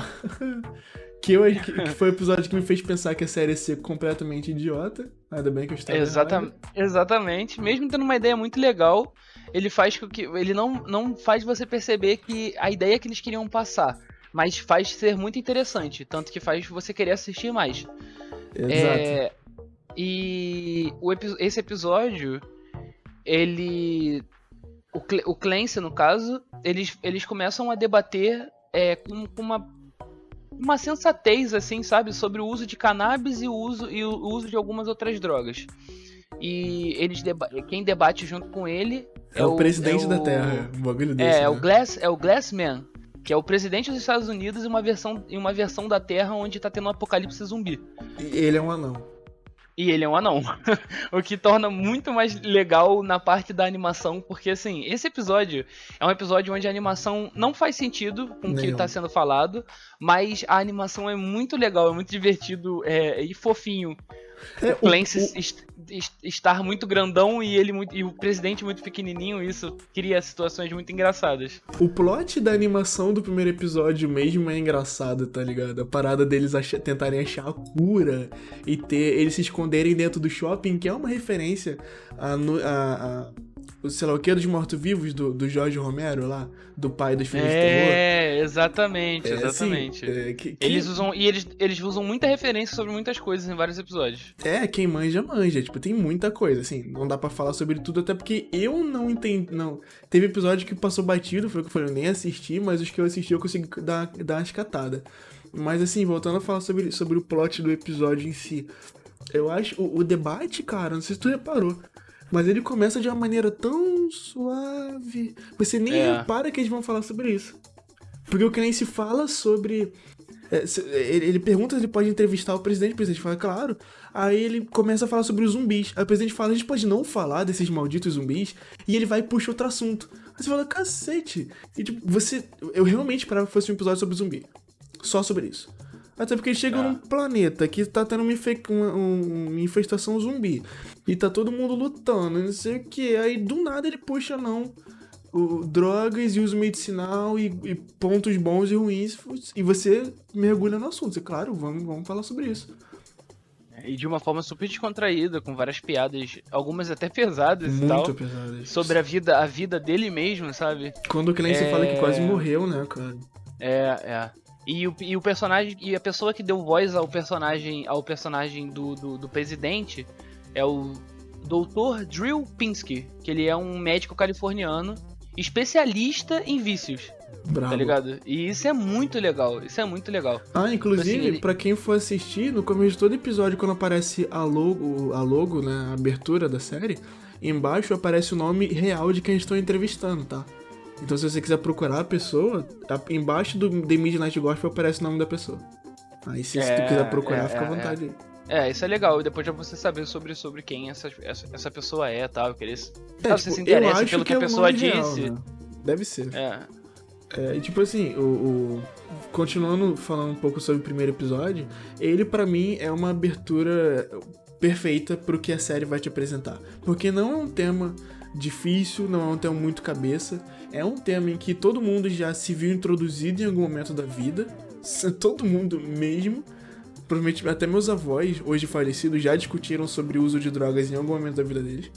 Que, eu, que que foi o episódio que me fez pensar que a série ia ser completamente idiota. Ainda bem que eu estava. Exata exatamente. Mesmo tendo uma ideia muito legal, ele faz com que. Ele não, não faz você perceber que a ideia que eles queriam passar. Mas faz ser muito interessante. Tanto que faz você querer assistir mais. Exato. É, e o esse episódio, ele. O Clancy, no caso, eles, eles começam a debater é, com, com uma, uma sensatez, assim, sabe? Sobre o uso de cannabis e o uso, e o uso de algumas outras drogas. E eles deba quem debate junto com ele É, o presidente é da o- Terra. Um bagulho desse. é, é né? o Glass, é o Glassman, que é o presidente dos Estados Unidos em uma versão, em uma versão da Terra onde tá tendo um apocalipse zumbi. E ele é um anão. E ele é um anão. o que torna muito mais legal na parte da animação, porque assim, esse episódio é um episódio onde a animação não faz sentido com o que Nenhum. tá sendo falado, mas a animação é muito legal, é muito divertido é, e fofinho. É, O Clancy est- est- estar muito grandão e ele muito, e o presidente muito pequenininho, isso cria situações muito engraçadas. O plot da animação do primeiro episódio mesmo é engraçado, tá ligado? A parada deles acha- tentarem achar a cura e ter eles se esconderem dentro do shopping, que é uma referência a, a, a- o sei lá o que dos mortos-vivos do, do Jorge Romero lá, do pai dos filmes de terror. É, exatamente, É, assim, exatamente. é, que- que- Eles usam e eles, eles usam muita referência sobre muitas coisas em vários episódios. É, quem manja, manja. Tipo, tem muita coisa, assim. Não dá pra falar sobre tudo, até porque eu não entendi. Não. Teve episódio que passou batido, foi o que eu falei, eu nem assisti, mas os que eu assisti eu consegui dar, dar uma escatada. Mas, assim, voltando a falar sobre, sobre o plot do episódio em si. Eu acho. O, o debate, cara, não sei se tu reparou. Mas ele começa de uma maneira tão suave. Você nem É. repara que eles vão falar sobre isso. Porque o Clancy fala sobre. é, ele pergunta se ele pode entrevistar o presidente, o presidente fala, claro. Aí ele começa a falar sobre os zumbis. Aí o presidente fala, a gente pode não falar desses malditos zumbis. E ele vai e puxa outro assunto. Aí você fala, cacete. E tipo, você. Eu realmente esperava que fosse um episódio sobre zumbi. Só sobre isso. Até porque eles chegam Ah. num planeta que tá tendo uma, infe- uma- um- uma infestação zumbi. E tá todo mundo lutando, não sei o que. Aí do nada ele puxa, não. O, drogas e uso medicinal e, e pontos bons e ruins. E você mergulha no assunto. Você, claro, vamos, vamos falar sobre isso. E de uma forma super descontraída, com várias piadas, algumas até pesadas e Muito tal. pesado isso. Sobre a vida, a vida dele mesmo, sabe? Quando o Clancy É. fala que quase morreu, né, cara? É, é. E o, e o personagem. E a pessoa que deu voz ao personagem. ao personagem do, do, do presidente é o Dr. Drill Pinsky, que ele é um médico californiano especialista em vícios, Bravo. tá ligado? E isso é muito legal, isso é muito legal. Ah, inclusive, Assim, ele- pra quem for assistir, no começo de todo episódio, quando aparece a logo, a logo, né, a abertura da série, embaixo aparece o nome real de quem estão entrevistando, tá? Então se você quiser procurar a pessoa, a- embaixo do The Midnight Gospel aparece o nome da pessoa. Aí se, se tu É, quiser procurar, é, fica à é, vontade aí. É, isso é legal, e depois já você saber sobre, sobre quem essa, essa, essa pessoa é tal, eu queria... É, Ah, você se interessa pelo que é a o pessoa nome real, disse. né? Deve ser. É, É, e tipo assim, o, o- continuando falando um pouco sobre o primeiro episódio, ele pra mim é uma abertura perfeita pro que a série vai te apresentar. Porque não é um tema difícil, não é um tema muito cabeça, é um tema em que todo mundo já se viu introduzido em algum momento da vida, todo mundo mesmo. Provavelmente até meus avós, hoje falecidos, já discutiram sobre o uso de drogas em algum momento da vida deles.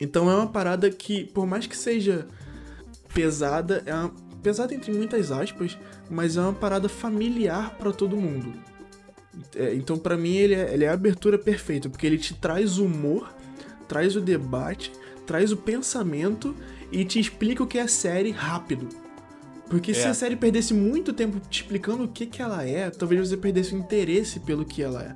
Então é uma parada que, por mais que seja pesada, é uma, pesada entre muitas aspas, mas é uma parada familiar para todo mundo. É, então, para mim, ele é, ele é a abertura perfeita, porque ele te traz humor, traz o debate, traz o pensamento e te explica o que é a série rápido. Porque é. se a série perdesse muito tempo te explicando o que, que ela é, talvez você perdesse o interesse pelo que ela é.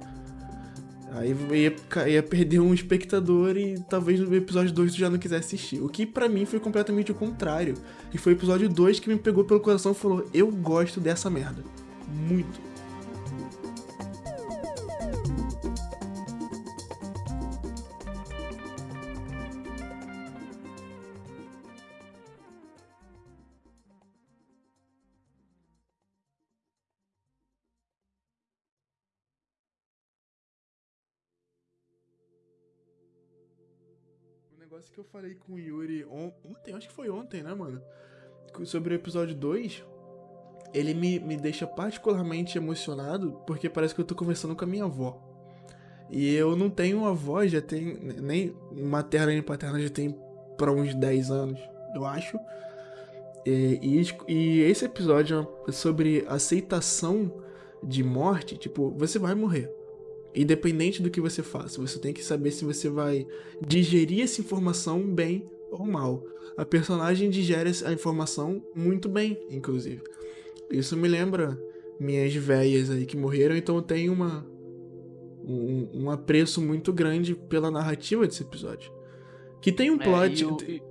Aí ia, ia perder um espectador e talvez no episódio 2 tu já não quisesse assistir. O que para mim foi completamente o contrário. E foi o episódio 2 que me pegou pelo coração e falou: Eu gosto dessa merda. Muito. Que eu falei com o Yuri ontem, acho que foi ontem, né, mano? Sobre o episódio 2, ele me, me deixa particularmente emocionado porque parece que eu tô conversando com a minha avó. E eu não tenho avó, já tem. Nem materna nem paterna já tem pra uns 10 anos, eu acho. E, e, e esse episódio é sobre aceitação de morte, tipo, você vai morrer. Independente do que você faça, você tem que saber se você vai digerir essa informação bem ou mal. A personagem digere a informação muito bem, inclusive. Isso me lembra minhas velhas aí que morreram, então eu tenho uma, um, um apreço muito grande pela narrativa desse episódio. Que tem um é, plot. É, o, tem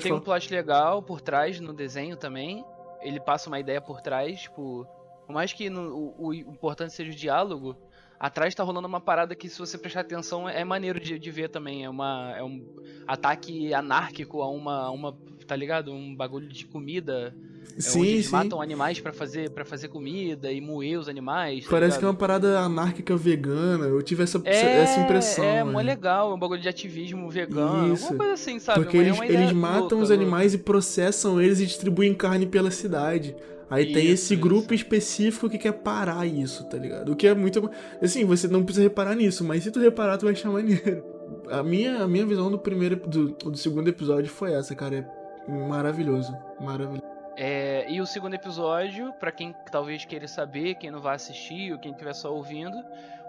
falar. um plot legal por trás no desenho também. Ele passa uma ideia por trás, tipo. Por mais que no, o, o importante seja o diálogo, Atrás tá rolando uma parada que, se você prestar atenção, é maneiro de, de ver também. É, uma, é um ataque anárquico a uma, a uma. Tá ligado? Um bagulho de comida. É sim, eles sim. matam animais para fazer para fazer comida e moer os animais. Tá Parece ligado? que é uma parada anárquica vegana. Eu tive essa, é, essa impressão. É, mó legal. É um bagulho de ativismo vegano. Isso. Uma coisa assim, sabe? Porque eles, eles matam louca, os animais louca. e processam eles e distribuem carne pela cidade. Aí isso, tem esse grupo isso. específico que quer parar isso, tá ligado? O que é muito. Assim, você não precisa reparar nisso, mas se tu reparar, tu vai achar maneiro. A minha, a minha visão do primeiro do, do segundo episódio foi essa, cara. É maravilhoso. Maravilhoso. É, e o segundo episódio, para quem talvez queira saber, quem não vai assistir ou quem estiver só ouvindo,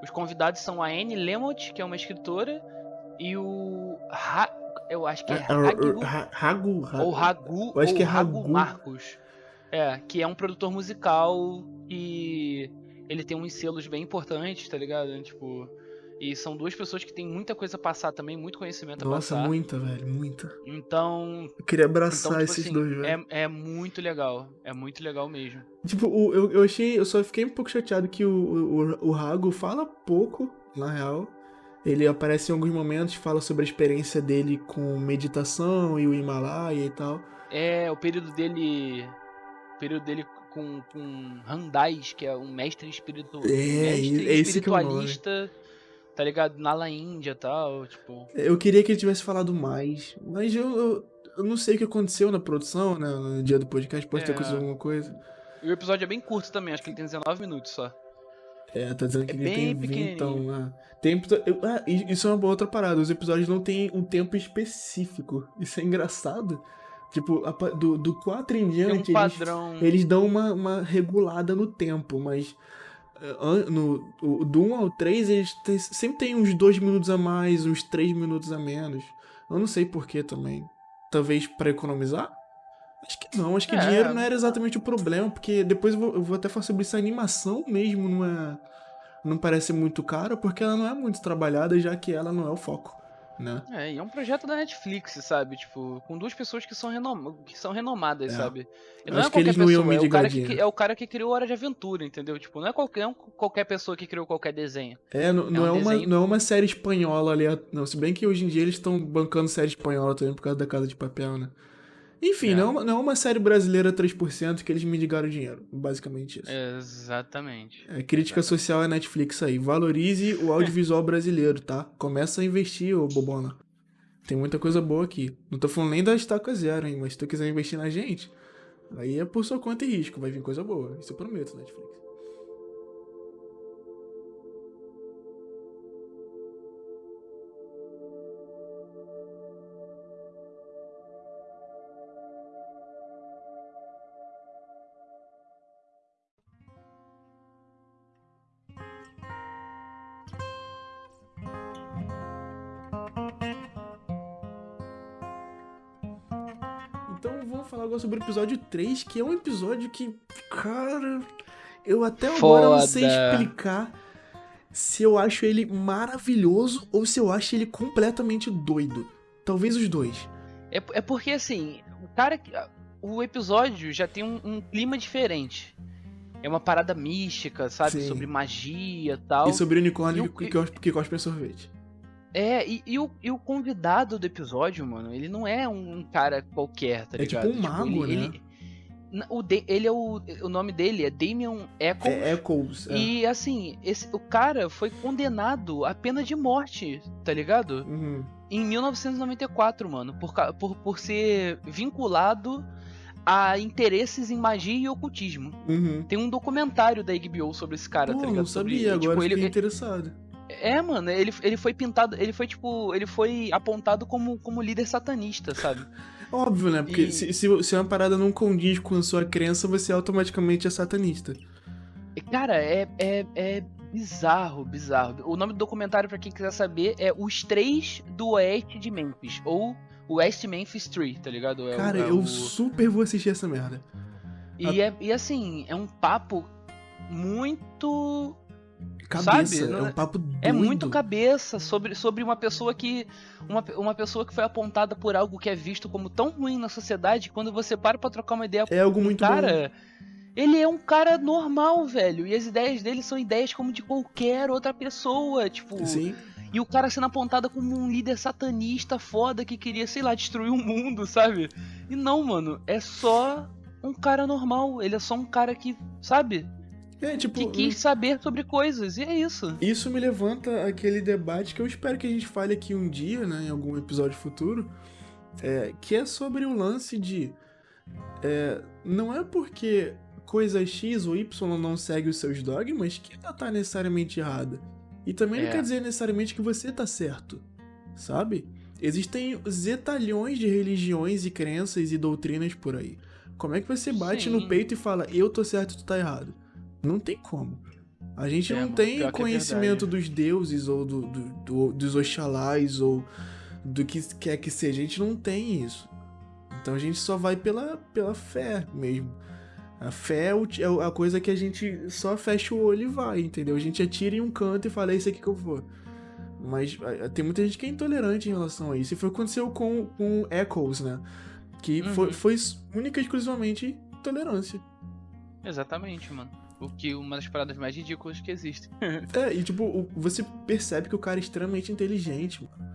os convidados são a Anne Lemont, que é uma escritora, e o. Ha, eu acho que é Ragu. Ragu. Ou Ragu. Eu acho que é Ragu Marcos. É, que é um produtor musical e ele tem uns selos bem importantes, tá ligado? Tipo, e são duas pessoas que têm muita coisa a passar também, muito conhecimento Nossa, a passar. Nossa, muita, velho, muita. Então. Eu queria abraçar então, tipo esses assim, dois, velho. É, é muito legal. É muito legal mesmo. Tipo, eu, eu achei. Eu só fiquei um pouco chateado que o, o, o Rago fala pouco, na real. Ele aparece em alguns momentos, fala sobre a experiência dele com meditação e o Himalaia e tal. É, o período dele período dele com, com Randais, que é um mestre, espiritu... é, mestre é espiritualista, tá ligado? Nala Índia e tal, tipo... Eu queria que ele tivesse falado mais, mas eu, eu, eu, não sei o que aconteceu na produção, né, no dia do podcast, pode é. ter acontecido alguma coisa. E o episódio é bem curto também, acho que ele tem 19 minutos só. É, tá dizendo que é ele tem 20, então... Ah, tempo, ah, isso é uma outra parada, os episódios não têm um tempo específico, isso é engraçado. Tipo, do, do 4 em diante, um padrão... eles, eles dão uma, uma regulada no tempo, mas uh, no, do 1 ao 3, eles tem, sempre tem uns 2 minutos a mais, uns 3 minutos a menos. Eu não sei porquê também. Talvez para economizar? Acho que não, acho que é. dinheiro não era exatamente o problema, porque depois eu vou, eu vou até falar sobre isso. A animação mesmo não é. Não parece muito cara, porque ela não é muito trabalhada, já que ela não é o foco né? É, e é um projeto da Netflix, sabe? Tipo, com duas pessoas que são, renom... que são renomadas, é. sabe? E não Acho é qualquer pessoa, é o, cara que, é o cara que criou Hora de Aventura, entendeu? Tipo, não é qualquer, não é qualquer pessoa que criou qualquer desenho. É, não é, não é, uma, não é uma série espanhola ali. Não, se bem que hoje em dia eles estão bancando série espanhola também por causa da Casa de Papel, né? Enfim, é. não, não é uma série brasileira 3% que eles mendigaram dinheiro. Basicamente isso. Exatamente. É, crítica Exatamente. social é Netflix aí. Valorize o audiovisual brasileiro, tá? Começa a investir, ô bobona. Tem muita coisa boa aqui. Não tô falando nem da estaca zero, hein? Mas se tu quiser investir na gente, aí é por sua conta e risco. Vai vir coisa boa. Isso eu prometo, Netflix. Agora sobre o episódio 3, que é um episódio que, cara, eu até agora não sei explicar se eu acho ele maravilhoso ou se eu acho ele completamente doido. Talvez os dois. É, é porque, assim, o cara. O episódio já tem um, um clima diferente. É uma parada mística, sabe? Sim. Sobre magia e tal. E sobre unicórnio que, que, que cospe sorvete. É, e, e, o, e o convidado do episódio, mano, ele não é um cara qualquer, tá ligado? É tipo um tipo, mago, ele, né? Ele, o de, ele é o. O nome dele é Damian Eccles. É Eccles. É. E assim, esse, o cara foi condenado à pena de morte, tá ligado? Uhum. Em 1994, mano. Por, por, por ser vinculado a interesses em magia e ocultismo. Uhum. Tem um documentário da HBO sobre esse cara, Pô, tá ligado? não sabia, sobre, agora tipo, ele, interessado. É, mano, ele, ele foi pintado, ele foi tipo, ele foi apontado como, como líder satanista, sabe? Óbvio, né? Porque E- se, se, se uma parada não condiz com a sua crença, você automaticamente é satanista. Cara, é, é, é bizarro, bizarro. O nome do documentário, pra quem quiser saber, é Os Três do Oeste de Memphis, ou West Memphis 3, tá ligado? É o- Cara, é eu o- super vou assistir essa merda. E, é, e assim, é um papo muito Cabeça, Sabe? é um papo doido. É muito cabeça sobre, sobre uma pessoa que. Uma, uma pessoa que foi apontada por algo que é visto como tão ruim na sociedade, quando você para pra trocar uma ideia É algo muito bom. cara. Ele é um cara normal, velho. E as ideias dele são ideias como de qualquer outra pessoa. Tipo. Sim. E o cara sendo apontado como um líder satanista foda que queria, sei lá, destruir o mundo, sabe? E não, mano. É só um cara normal. Ele é só um cara que, sabe? É, tipo, Que quis saber sobre coisas. E é isso. isso me levanta aquele debate que eu espero que a gente fale aqui um dia, né, em algum episódio futuro, é, que é sobre o lance de. é, não é porque coisa X ou Y não segue os seus dogmas que ela tá necessariamente errada. E também não É. quer dizer necessariamente que você tá certo, sabe? Existem zetalhões de religiões e crenças e doutrinas por aí. Como é que você bate Sim. no peito e fala, eu tô certo e tu tá errado? Não tem como. A gente É, não tem é conhecimento verdade. dos deuses ou do, do- do- dos Oxalás ou do que quer que seja. A gente não tem isso. Então a gente só vai pela, pela fé mesmo. A fé é é a coisa que a gente só fecha o olho e vai, entendeu? A gente atira em um canto e fala, é isso aqui que eu vou. Mas tem muita gente que é intolerante em relação a isso. E foi o que aconteceu com, com Echoes, né? Que foi, Uhum. foi única e exclusivamente intolerância. Exatamente, mano. O que uma das paradas mais ridículas que existem. É, e tipo, você percebe que o cara é extremamente inteligente, mano.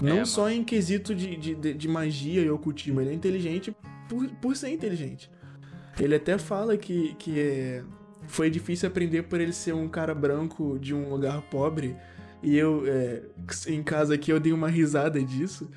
Não É, só em quesito de, de, de- magia e ocultismo, ele é inteligente por, por ser inteligente. Ele até fala que, que é, foi difícil aprender por ele ser um cara branco de um lugar pobre. E eu, é, em casa aqui, eu dei uma risada disso.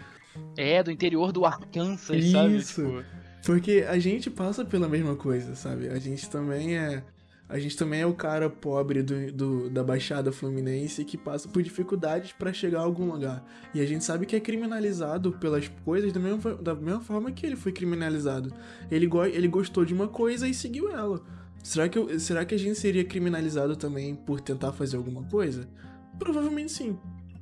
É, do interior do Arkansas, sabe? Isso. Tipo, Porque a gente passa pela mesma coisa, sabe? A gente também é. A gente também é o cara pobre do, do- da Baixada Fluminense que passa por dificuldades pra chegar a algum lugar. E a gente sabe que é criminalizado pelas coisas da mesma, da mesma forma que ele foi criminalizado. Ele, go- ele gostou de uma coisa e seguiu ela. Será que, será que a gente seria criminalizado também por tentar fazer alguma coisa? Provavelmente sim.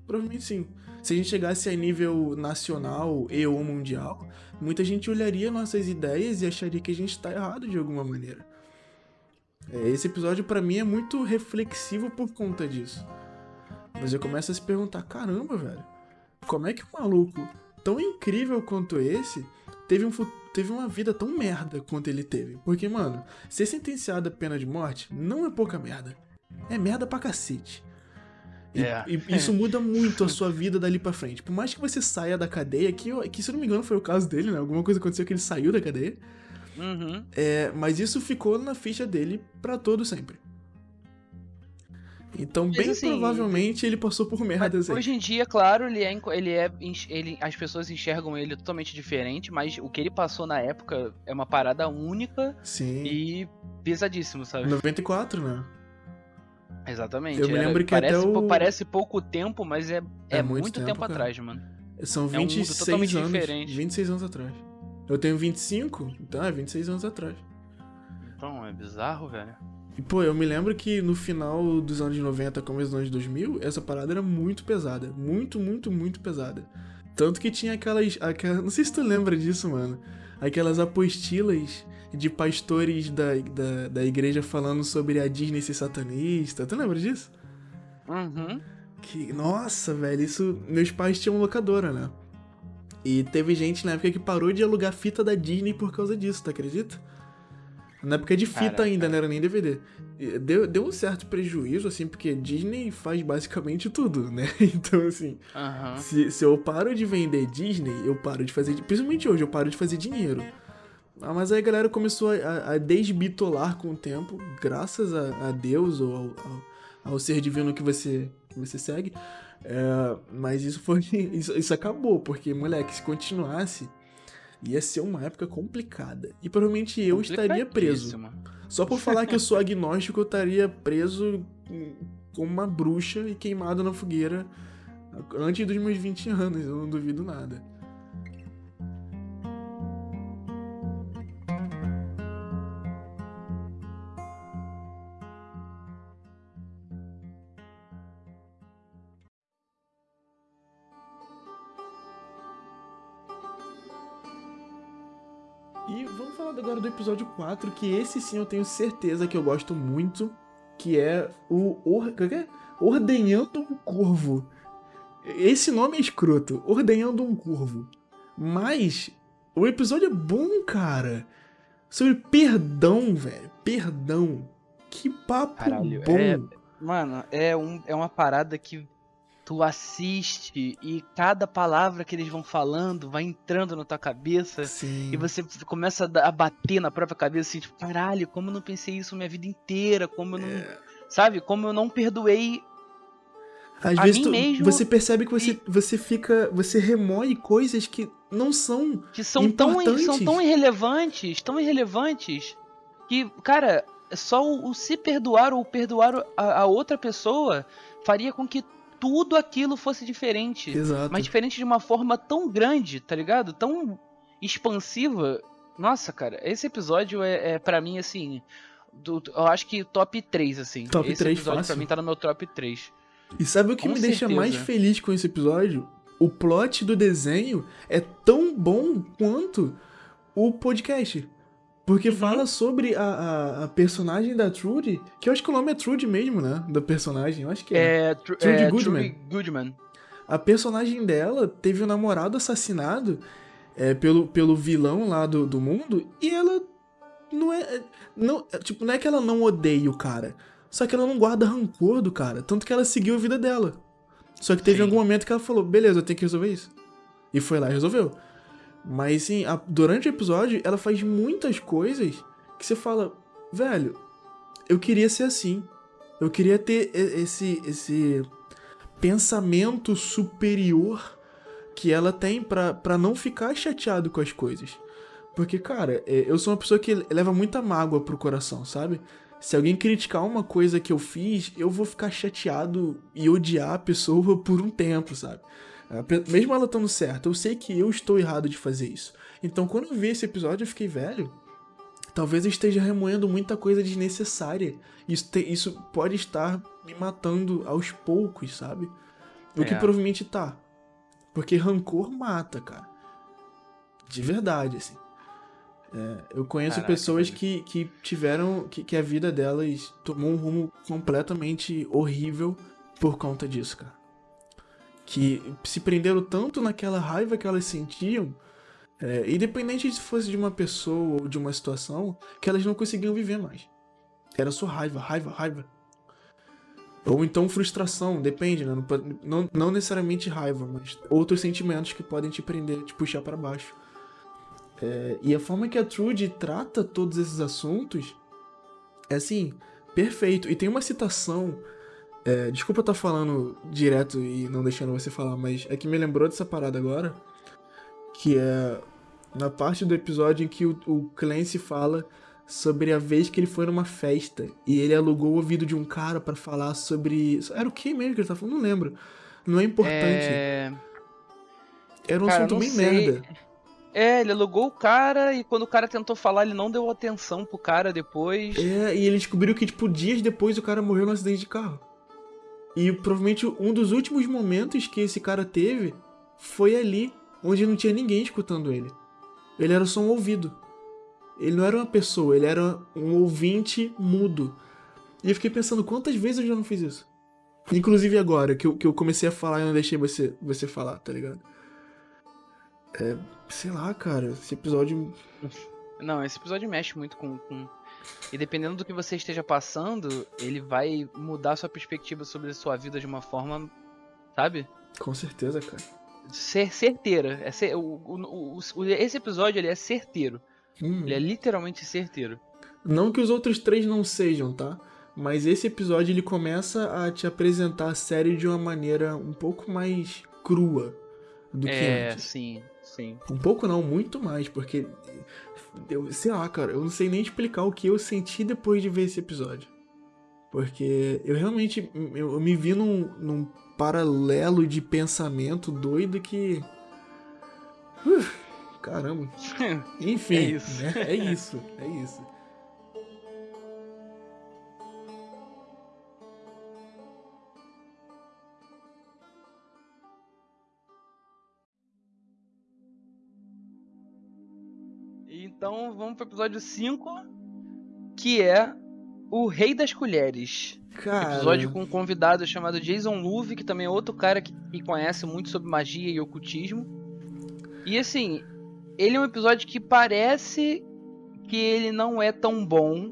Provavelmente sim. Se a gente chegasse a nível nacional e ou mundial, muita gente olharia nossas ideias e acharia que a gente tá errado de alguma maneira. É, Esse episódio pra mim é muito reflexivo por conta disso. Mas eu começo a se perguntar, caramba, velho, como é que um maluco tão incrível quanto esse teve, um, teve uma vida tão merda quanto ele teve? Porque, mano, ser sentenciado à pena de morte não é pouca merda. É merda pra cacete. E, É. e isso muda muito a sua vida dali pra frente. Por mais que você saia da cadeia, que, que se eu não me engano foi o caso dele, né? Alguma coisa aconteceu que ele saiu da cadeia. Uhum. É, mas isso ficou na ficha dele pra todo sempre. Então, Mas bem assim, provavelmente ele passou por merdas aí. Hoje em dia, claro, ele é, ele é ele, as pessoas enxergam ele totalmente diferente, mas o que ele passou na época é uma parada única Sim. e pesadíssimo, sabe? 94, né? Exatamente. Eu me era- lembro que parece, até o- parece pouco tempo, mas é, é, muito muito, tempo, tempo, atrás, mano. São É um mundo 26 totalmente anos. diferente. 26 anos atrás. Eu tenho 25, então é 26 anos atrás. Então, é bizarro, velho. E, pô, eu me lembro que no final dos anos 90, começo dos anos 2000, essa parada era muito pesada. Muito, muito, muito pesada. Tanto que tinha aquelas, aquelas. Não sei se tu lembra disso, mano. Aquelas apostilas de pastores da, da, da igreja falando sobre a Disney ser satanista. Tu lembra disso? Uhum. Que, nossa, velho, isso. Meus pais tinham locadora, né? E teve gente na época que parou de alugar fita da Disney por causa disso, tu acredita? Na época de fita Caraca. ainda, não era nem DVD. Deu, deu um certo prejuízo, assim, porque Disney faz basicamente tudo, né? Então, assim, se, se eu paro de vender Disney, eu paro de fazer. Principalmente hoje, eu paro de fazer dinheiro. Ah, mas aí a galera começou a, a desbitolar com o tempo, graças a, a Deus ou ao, ao, ao ser divino que você, que você segue. É, mas isso foi. Isso, isso acabou, porque, moleque, se continuasse, ia ser uma época complicada. E provavelmente eu estaria preso. Só por falar que eu sou agnóstico, eu estaria preso como uma bruxa e queimado na fogueira antes dos meus 20 anos, eu não duvido nada. Falar agora do episódio 4, que esse sim eu tenho certeza que eu gosto muito, que é o or... é que é? Ordenhando um Corvo. Esse nome é escroto, Ordenhando um Corvo. Mas o episódio é bom, cara. Sobre perdão, velho. Perdão. Que papo Caralho, bom. é- Mano, é, um, é uma parada que tu assiste e cada palavra que eles vão falando vai entrando na tua cabeça. Sim. E você começa a bater na própria cabeça assim, tipo, caralho, como eu não pensei isso minha vida inteira, como eu não. É. Sabe? Como eu não perdoei. Às a vezes tu- mesmo você percebe que você, você fica. Você remoe coisas que não são. Que são tão, são Importantes. tão irrelevantes, tão irrelevantes, que, cara, só o, o se perdoar ou perdoar a, a outra pessoa faria com que tudo aquilo fosse diferente. Exato. Mas diferente de uma forma tão grande, tá ligado? Tão expansiva. Nossa, cara, esse episódio é, é para mim, assim. do- eu acho que top 3, assim. Top esse 3 episódio fácil. pra mim tá no meu top 3. E sabe o que Com me deixa certeza. mais feliz com esse episódio? O plot do desenho é tão bom quanto o podcast. Porque Uhum. fala sobre a, a, a personagem da Trudy, que eu acho que o nome é Trudy mesmo, né? Da personagem, eu acho que é. É, Tru- Trudy é, Goodman. Trudy Goodman. A personagem dela teve um namorado assassinado é, pelo, pelo vilão lá do, do mundo e ela não é. Não, é, tipo, não é que ela não odeia o cara. Só que ela não guarda rancor do cara. Tanto que ela seguiu a vida dela. Só que teve Sim. algum momento que ela falou: beleza, eu tenho que resolver isso. E foi lá e resolveu. Mas sim, durante o episódio, ela faz muitas coisas que você fala: velho, eu queria ser assim. Eu queria ter esse, esse pensamento superior que ela tem pra, pra não ficar chateado com as coisas. Porque, cara, é, eu sou uma pessoa que leva muita mágoa pro coração, sabe? Se alguém criticar uma coisa que eu fiz, eu vou ficar chateado e odiar a pessoa por um tempo, sabe? Pe- Mesmo ela estando certa, eu sei que eu estou errado de fazer isso. Então, quando eu vi esse episódio, eu fiquei, velho, talvez eu esteja remoendo muita coisa desnecessária. Isso, te- isso pode estar me matando aos poucos, sabe? O que É. provavelmente tá. Porque rancor mata, cara. De verdade, assim. É, eu conheço Caraca, pessoas que, que tiveram. Que, que a vida delas tomou um rumo completamente horrível por conta disso, cara. Que se prenderam tanto naquela raiva que elas sentiam, é, independente se fosse de uma pessoa ou de uma situação, que elas não conseguiam viver mais. Era só raiva, raiva, raiva. Ou então frustração, depende, né? Não, não, necessariamente raiva, mas outros sentimentos que podem te prender, te puxar pra baixo. É, e a forma que a Trudy trata todos esses assuntos é assim, perfeito. E tem uma citação. É, desculpa estar falando direto e não deixando você falar, mas é que me lembrou dessa parada agora. Que é na parte do episódio em que o, o Clancy fala sobre a vez que ele foi numa festa e ele alugou o ouvido de um cara pra falar sobre. Era o que mesmo que ele tá falando? Não lembro. Não é importante. É... Era um cara, assunto bem sei. merda. é, ele alugou o cara e quando o cara tentou falar, ele não deu atenção pro cara depois. É, e ele descobriu que, tipo, dias depois o cara morreu num acidente de carro. E provavelmente um dos últimos momentos que esse cara teve foi ali onde não tinha ninguém escutando ele. Ele era só um ouvido. Ele não era uma pessoa, ele era um ouvinte mudo. E eu fiquei pensando, quantas vezes eu já não fiz isso? Inclusive agora, que eu, que eu comecei a falar e não deixei você, você falar, tá ligado? É, sei lá, cara, esse episódio. Não, esse episódio mexe muito com, com. E dependendo do que você esteja passando, ele vai mudar sua perspectiva sobre a sua vida de uma forma. Sabe? Com certeza, cara. Ser certeira. É ser, o, o, o, esse episódio ele é certeiro. Hum. Ele é literalmente certeiro. Não que os outros três não sejam, tá? Mas esse episódio ele começa a te apresentar a série de uma maneira um pouco mais crua do que é, antes. sim, sim. Um pouco não, muito mais, porque eu sei lá, cara, eu não sei nem explicar o que eu senti depois de ver esse episódio. Porque eu realmente eu, eu me vi num, num, paralelo de pensamento doido que. Uh, caramba. Enfim, é isso. Né? É isso, é isso. Então vamos pro episódio 5, que é O Rei das Colheres. Cara... Episódio com um convidado chamado Jason Luve, que também é outro cara que, que conhece muito sobre magia e ocultismo. E assim, ele é um episódio que parece que ele não é tão bom,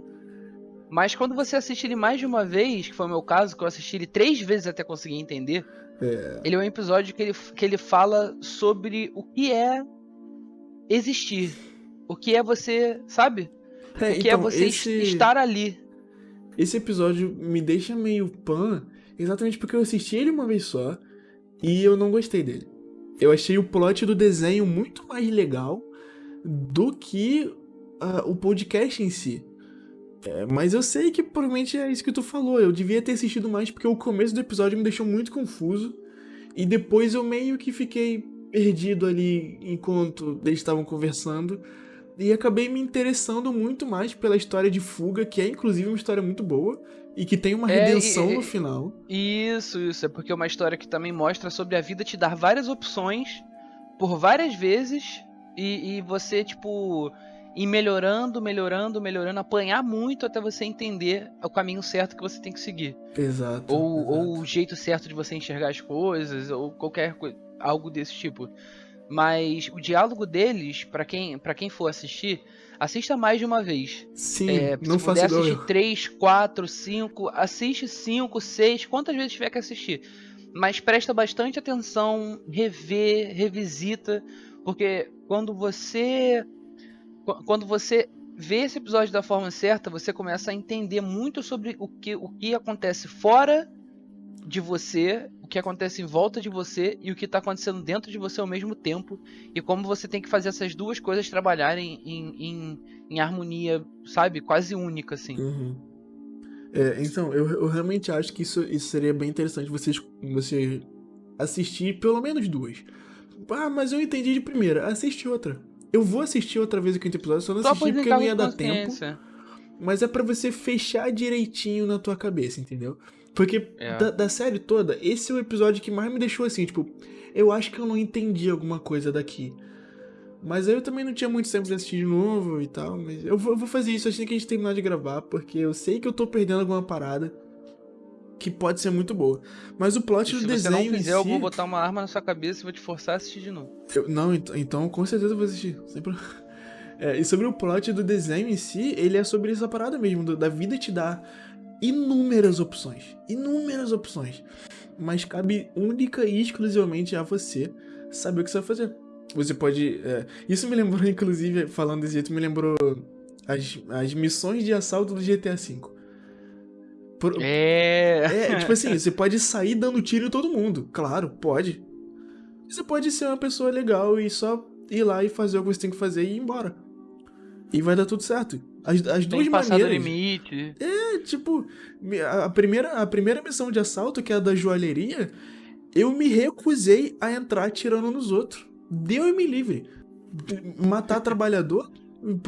mas quando você assiste ele mais de uma vez, que foi o meu caso, que eu assisti ele três vezes até conseguir entender, é. ele é um episódio que ele, que ele fala sobre o que é existir. O que é você, sabe? É, o que é então, é você esse... estar ali. Esse episódio me deixa meio pan, exatamente porque eu assisti ele uma vez só e eu não gostei dele. Eu achei o plot do desenho muito mais legal do que uh, o podcast em si. É, mas eu sei que provavelmente é isso que tu falou. Eu devia ter assistido mais porque o começo do episódio me deixou muito confuso. E depois eu meio que fiquei perdido ali enquanto eles estavam conversando. E acabei me interessando muito mais pela história de fuga, que é inclusive uma história muito boa e que tem uma é, redenção é, no final. Isso, isso. É porque é uma história que também mostra sobre a vida te dar várias opções por várias vezes e, e você, tipo, ir melhorando, melhorando, melhorando, apanhar muito até você entender o caminho certo que você tem que seguir. Exato. Ou, exato. ou o jeito certo de você enxergar as coisas, ou qualquer coisa, algo desse tipo. Mas o diálogo deles, para quem, pra quem for assistir, assista mais de uma vez. Sim, é, não se puder assistir igual. 3, 4, 5, assiste 5, 6, quantas vezes tiver que assistir. Mas presta bastante atenção, revê, revisita, porque quando você quando você vê esse episódio da forma certa, você começa a entender muito sobre o que, o que acontece fora de você, que acontece em volta de você e o que está acontecendo dentro de você ao mesmo tempo, e como você tem que fazer essas duas coisas trabalharem em, em, em harmonia, sabe? Quase única, assim. Uhum. É, então, eu, eu realmente acho que isso, isso seria bem interessante você, você assistir pelo menos duas. Ah, mas eu entendi de primeira. Assiste outra. Eu vou assistir outra vez o quinto episódio, só não Só assisti por porque não ia dar tempo. Mas é pra você fechar direitinho na tua cabeça, entendeu? Porque É. da, da série toda, esse é o episódio que mais me deixou assim, tipo, eu acho que eu não entendi alguma coisa daqui. Mas aí eu também não tinha muito tempo de assistir de novo e tal, mas eu vou, eu vou fazer isso assim que a gente terminar de gravar, porque eu sei que eu tô perdendo alguma parada que pode ser muito boa. Mas o plot E do se você desenho não fizer, si... eu vou botar uma arma na sua cabeça e vou te forçar a assistir de novo. Eu- não, ent- então com certeza eu vou assistir. Sempre... É, e sobre o plot do desenho em si, ele é sobre essa parada mesmo, do- da vida te dar inúmeras opções. Inúmeras opções. Mas cabe única e exclusivamente a você saber o que você vai fazer. Você pode. é, Isso me lembrou, inclusive, falando desse jeito, me lembrou as, as missões de assalto do GTA V. Por- É. é, tipo assim, você pode sair dando tiro em todo mundo. Claro, pode. Você pode ser uma pessoa legal e só ir lá e fazer o que você tem que fazer e ir embora. E vai dar tudo certo. As, as duas que passar do maneiras. limite. É, tipo, a primeira, a primeira missão de assalto, que é a da joalheria, eu me recusei a entrar atirando nos outros. Deu me livre. Matar trabalhador,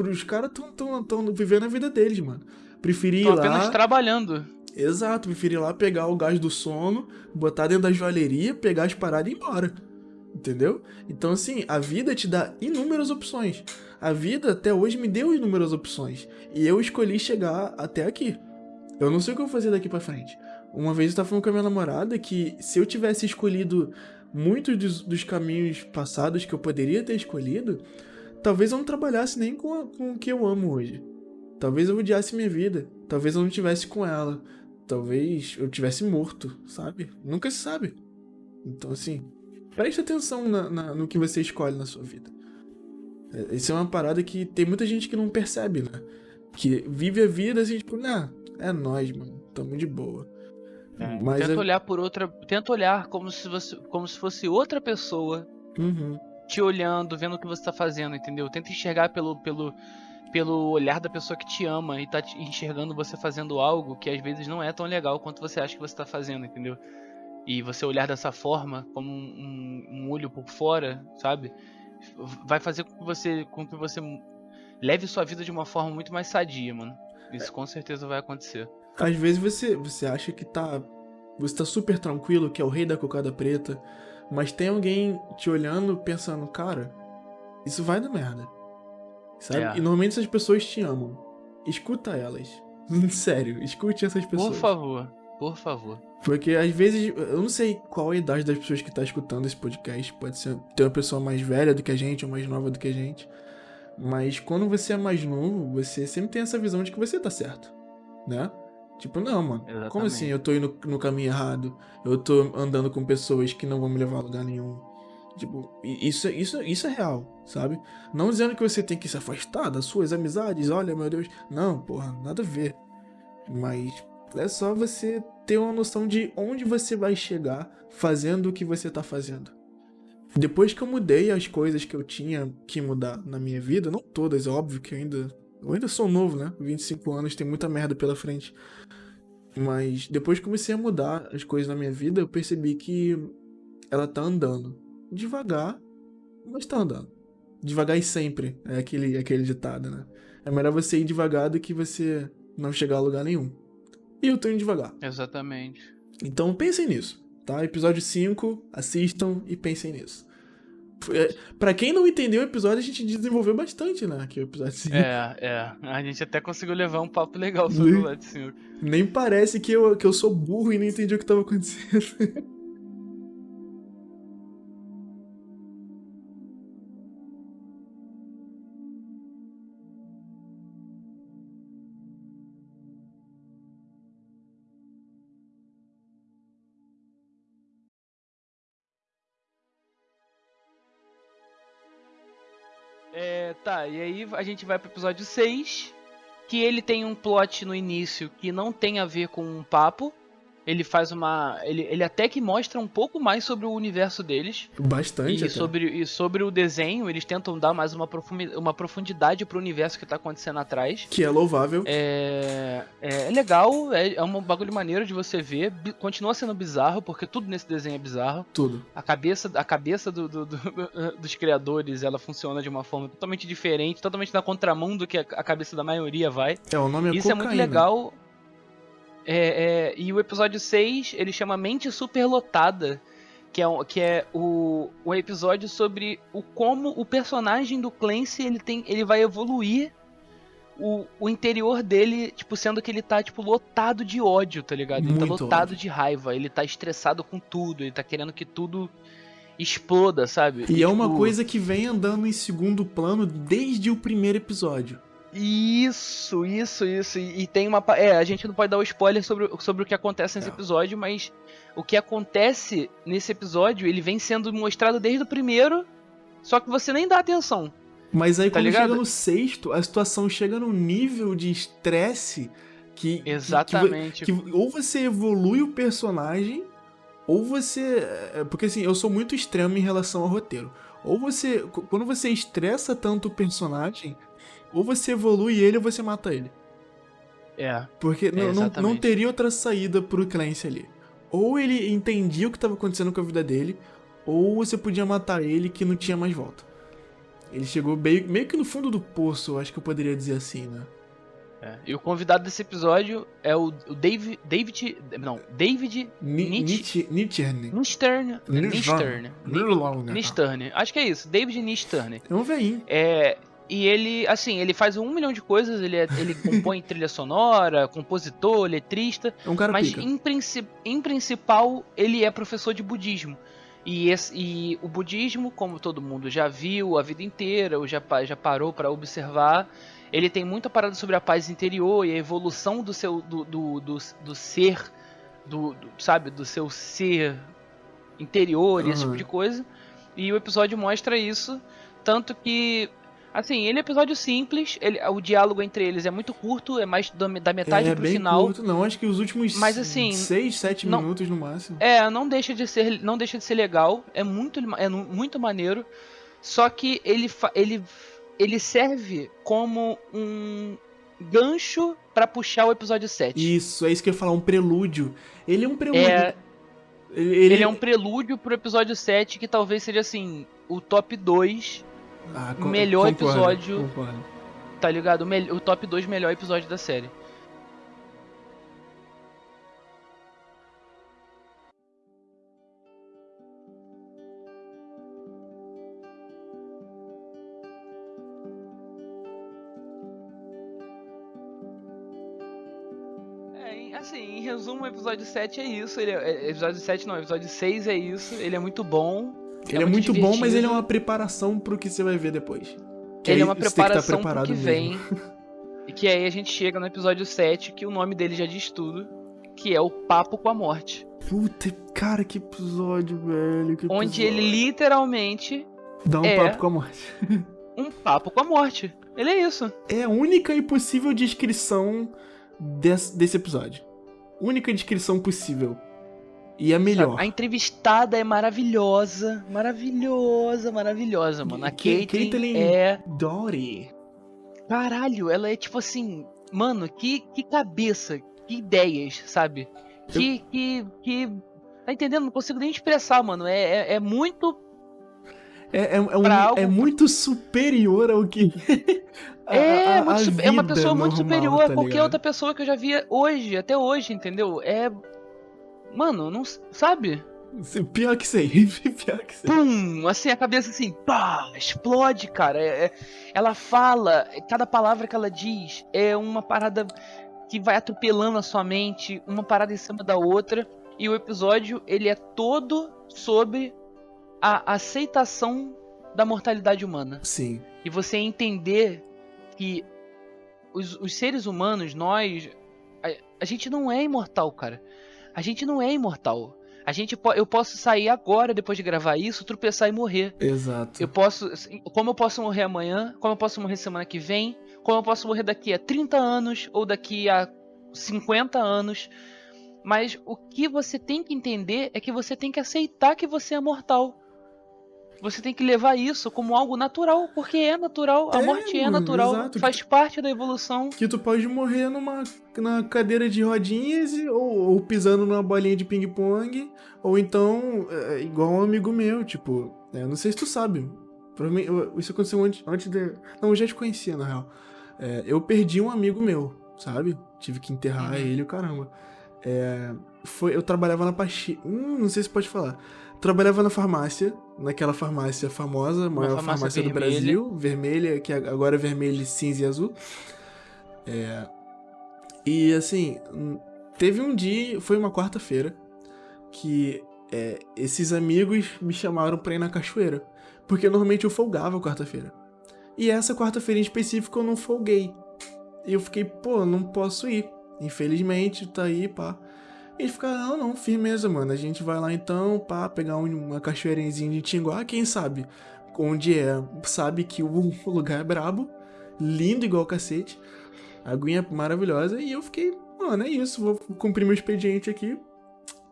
os caras tão, tão, tão vivendo a vida deles, mano. Preferi ir lá. apenas trabalhando. Exato, preferi ir lá pegar o gás do sono, botar dentro da joalheria, pegar as paradas e ir embora. Entendeu? Então, assim, a vida te dá inúmeras opções. A vida até hoje me deu inúmeras opções. E eu escolhi chegar até aqui. Eu não sei o que eu vou fazer daqui pra frente. Uma vez eu tava falando com a minha namorada que se eu tivesse escolhido muitos dos, dos caminhos passados que eu poderia ter escolhido, talvez eu não trabalhasse nem com, a, com o que eu amo hoje. Talvez eu odiasse minha vida. Talvez eu não tivesse com ela. Talvez eu tivesse morto, sabe? Nunca se sabe. Então, assim, preste atenção na, na, no que você escolhe na sua vida. É, isso é uma parada que tem muita gente que não percebe, né? Que vive a vida assim, tipo, nah, é nós, mano, tamo de boa. É, Mas tenta é... olhar por outra. Tenta olhar como se, você, como se fosse outra pessoa uhum. te olhando, vendo o que você tá fazendo, entendeu? Tenta enxergar pelo, pelo, pelo olhar da pessoa que te ama e tá te enxergando você fazendo algo que às vezes não é tão legal quanto você acha que você tá fazendo, entendeu? E você olhar dessa forma, como um, um, olho por fora, sabe? Vai fazer com que você, com que você leve sua vida de uma forma muito mais sadia, mano. Isso com certeza vai acontecer. Às vezes você, você acha que tá. Você tá super tranquilo, que é o rei da cocada preta, mas tem alguém te olhando pensando, cara, isso vai dar merda. Sabe? É. E normalmente essas pessoas te amam. Escuta elas. Sério, escute essas pessoas. Por favor, por favor. Porque às vezes, eu não sei qual a idade das pessoas que tá escutando esse podcast. Pode ser ter uma pessoa mais velha do que a gente ou mais nova do que a gente. Mas quando você é mais novo, você sempre tem essa visão de que você tá certo, né? Tipo, não, mano. Exatamente. Como assim eu tô indo no caminho errado? Eu tô andando com pessoas que não vão me levar a lugar nenhum. Tipo, isso, isso, isso é real, sabe? Não dizendo que você tem que se afastar das suas amizades, olha, meu Deus. Não, porra, nada a ver. Mas é só você ter uma noção de onde você vai chegar fazendo o que você tá fazendo. Depois que eu mudei as coisas que eu tinha que mudar na minha vida, não todas, é óbvio que eu ainda. Eu ainda sou novo, né? 25 anos, tem muita merda pela frente. Mas depois que comecei a mudar as coisas na minha vida, eu percebi que ela tá andando. Devagar, mas tá andando. Devagar e sempre. É aquele, aquele ditado, né? É melhor você ir devagar do que você não chegar a lugar nenhum. E eu tô indo devagar. Exatamente. Então pensem nisso, tá? Episódio 5, assistam e pensem nisso. É, pra quem não entendeu o episódio, a gente desenvolveu bastante, né? Aqui o episódio 5. É, é. A gente até conseguiu levar um papo legal sobre o episódio 5. Nem parece que eu, que eu sou burro e não entendi o que tava acontecendo. Tá, e aí a gente vai pro episódio 6, que ele tem um plot no início que não tem a ver com um papo, ele faz uma. Ele, ele até que mostra um pouco mais sobre o universo deles. Bastante. E, sobre, e sobre o desenho, eles tentam dar mais uma, profundidade, uma profundidade pro universo que tá acontecendo atrás. Que é louvável. É, é, é legal, é, é um bagulho maneiro de você ver. Continua sendo bizarro, porque tudo nesse desenho é bizarro. Tudo. A cabeça, a cabeça do, do, do, dos criadores, ela funciona de uma forma totalmente diferente, totalmente na contramão do que a, a cabeça da maioria vai. É, o nome é Isso cocaína. é muito legal. É, é, e o episódio 6, ele chama Mente Superlotada, que é, que é o, o episódio sobre o como o personagem do Clancy ele, tem, ele vai evoluir o, o interior dele, tipo, sendo que ele tá, tipo, lotado de ódio, tá ligado? Ele tá Muito tá lotado ódio. de raiva, ele tá estressado com tudo, ele tá querendo que tudo exploda, sabe? E, e é tipo... uma coisa que vem andando em segundo plano desde o primeiro episódio. Isso, isso, isso. E, e, tem uma. É, a gente não pode dar o um spoiler sobre, sobre o que acontece nesse é. episódio, mas o que acontece nesse episódio, ele vem sendo mostrado desde o primeiro, só que você nem dá atenção. Mas aí tá quando ligado? chega no sexto, a situação chega num nível de estresse que. Exatamente. Que, que, ou você evolui o personagem, ou você. É, porque assim, eu sou muito extremo em relação ao roteiro. Ou você. Quando você estressa tanto o personagem ou você evolui ele ou você mata ele. É. Porque é, não, não teria outra saída pro Clancy ali. Ou ele entendia o que estava acontecendo com a vida dele, ou você podia matar ele que não tinha mais volta. Ele chegou meio, meio que no fundo do poço, acho que eu poderia dizer assim, né? É. E o convidado desse episódio é o, o Dave, David. Não, David Nietzsche. Nistern. Nistern. Nistern. Acho que é isso. David Nistern. É um veinho. É. E ele, assim, ele faz um milhão de coisas, ele, é, ele compõe trilha sonora, compositor, letrista. É um cara Mas em, princi em principal, ele é professor de budismo. E, esse, e, o budismo, como todo mundo já viu a vida inteira, ou já, já parou para observar, ele tem muita parada sobre a paz interior e a evolução do seu do, do, do, do ser, do, do, sabe, do seu ser interior e uhum. esse tipo de coisa. E o episódio mostra isso, tanto que Assim, ele é um episódio simples, ele, o diálogo entre eles é muito curto, é mais da, da metade é, pro bem final. Curto, não, acho que os últimos mas, assim, 6, 7 não, minutos no máximo. É, não deixa de ser, não deixa de ser legal, é muito, é muito maneiro. Só que ele, ele, ele serve como um gancho para puxar o episódio 7. Isso, é isso que eu ia falar, um prelúdio. Ele é um prelúdio. É, ele, ele é um prelúdio pro episódio 7 que talvez seja assim, o top 2 ah, melhor concordo, episódio. Concordo. Tá ligado? O, o top 2 melhor episódio da série. É, assim, em resumo, o episódio 7 é isso. Ele é, episódio 7 não, episódio 6 é isso. Ele é muito bom. Ele é, é muito, bom, mas ele é uma preparação pro que você vai ver depois. Que ele é uma preparação que pro que vem. e que aí a gente chega no episódio 7, que o nome dele já diz tudo, que é o Papo com a Morte. Puta, cara, que episódio, velho. Que Onde episódio. ele literalmente. Dá um é papo com a morte. um papo com a morte. Ele é isso. É a única e possível descrição desse, desse episódio. Única descrição possível. E a melhor. A entrevistada é maravilhosa. Maravilhosa, maravilhosa, mano. A Caitlyn, Caitlyn é. Dory. Caralho, ela é tipo assim. Mano, que, que cabeça, que ideias, sabe? Que, Eu... que, que. Tá entendendo? Não consigo nem expressar, mano. É, é, é muito. É, é, é, um, algo... é muito superior ao que. é, a, a, a é uma pessoa muito superior tá a qualquer outra pessoa que eu já via hoje, até hoje, entendeu? É Mano, não sabe? Pior que sei, pior que sei. Pum! Assim, a cabeça assim, pá, explode, cara. É, é, ela fala, cada palavra que ela diz é uma parada que vai atropelando a sua mente, uma parada em cima da outra. E o episódio, ele é todo sobre a aceitação da mortalidade humana. Sim. E você entender que os, os seres humanos, nós, a, a gente não é imortal, cara. A gente não é imortal. A gente eu posso sair agora depois de gravar isso, tropeçar e morrer. Exato. Eu posso, como eu posso morrer amanhã, como eu posso morrer semana que vem, como eu posso morrer daqui a 30 anos ou daqui a 50 anos. Mas o que você tem que entender é que você tem que aceitar que você é mortal. Você tem que levar isso como algo natural, porque é natural, a é, morte é natural, exato. faz parte da evolução. Que tu pode morrer numa na cadeira de rodinhas ou, ou pisando numa bolinha de ping-pong, ou então, é, igual um amigo meu, tipo, é, eu não sei se tu sabe, provavelmente, isso aconteceu antes, antes de... Não, eu já te conhecia, na real. É, eu perdi um amigo meu, sabe? Tive que enterrar uhum. ele, caramba. É, foi, eu trabalhava na pastilha. Hum, não sei se pode falar trabalhava na farmácia, naquela farmácia famosa, maior farmácia, farmácia do Brasil, vermelha, que agora é vermelha, cinza e azul. É, e assim, teve um dia, foi uma quarta-feira, que é, esses amigos me chamaram pra ir na cachoeira. Porque normalmente eu folgava quarta-feira. E essa quarta-feira em específico eu não folguei. E eu fiquei, pô, não posso ir. Infelizmente, tá aí, pá. E fica, não, não, firmeza, mano. A gente vai lá então, pá, pegar uma cachoeirinha de Tinguá, quem sabe? Onde é, sabe que o lugar é brabo, lindo igual cacete, aguinha maravilhosa, e eu fiquei, mano, é isso, vou cumprir meu expediente aqui.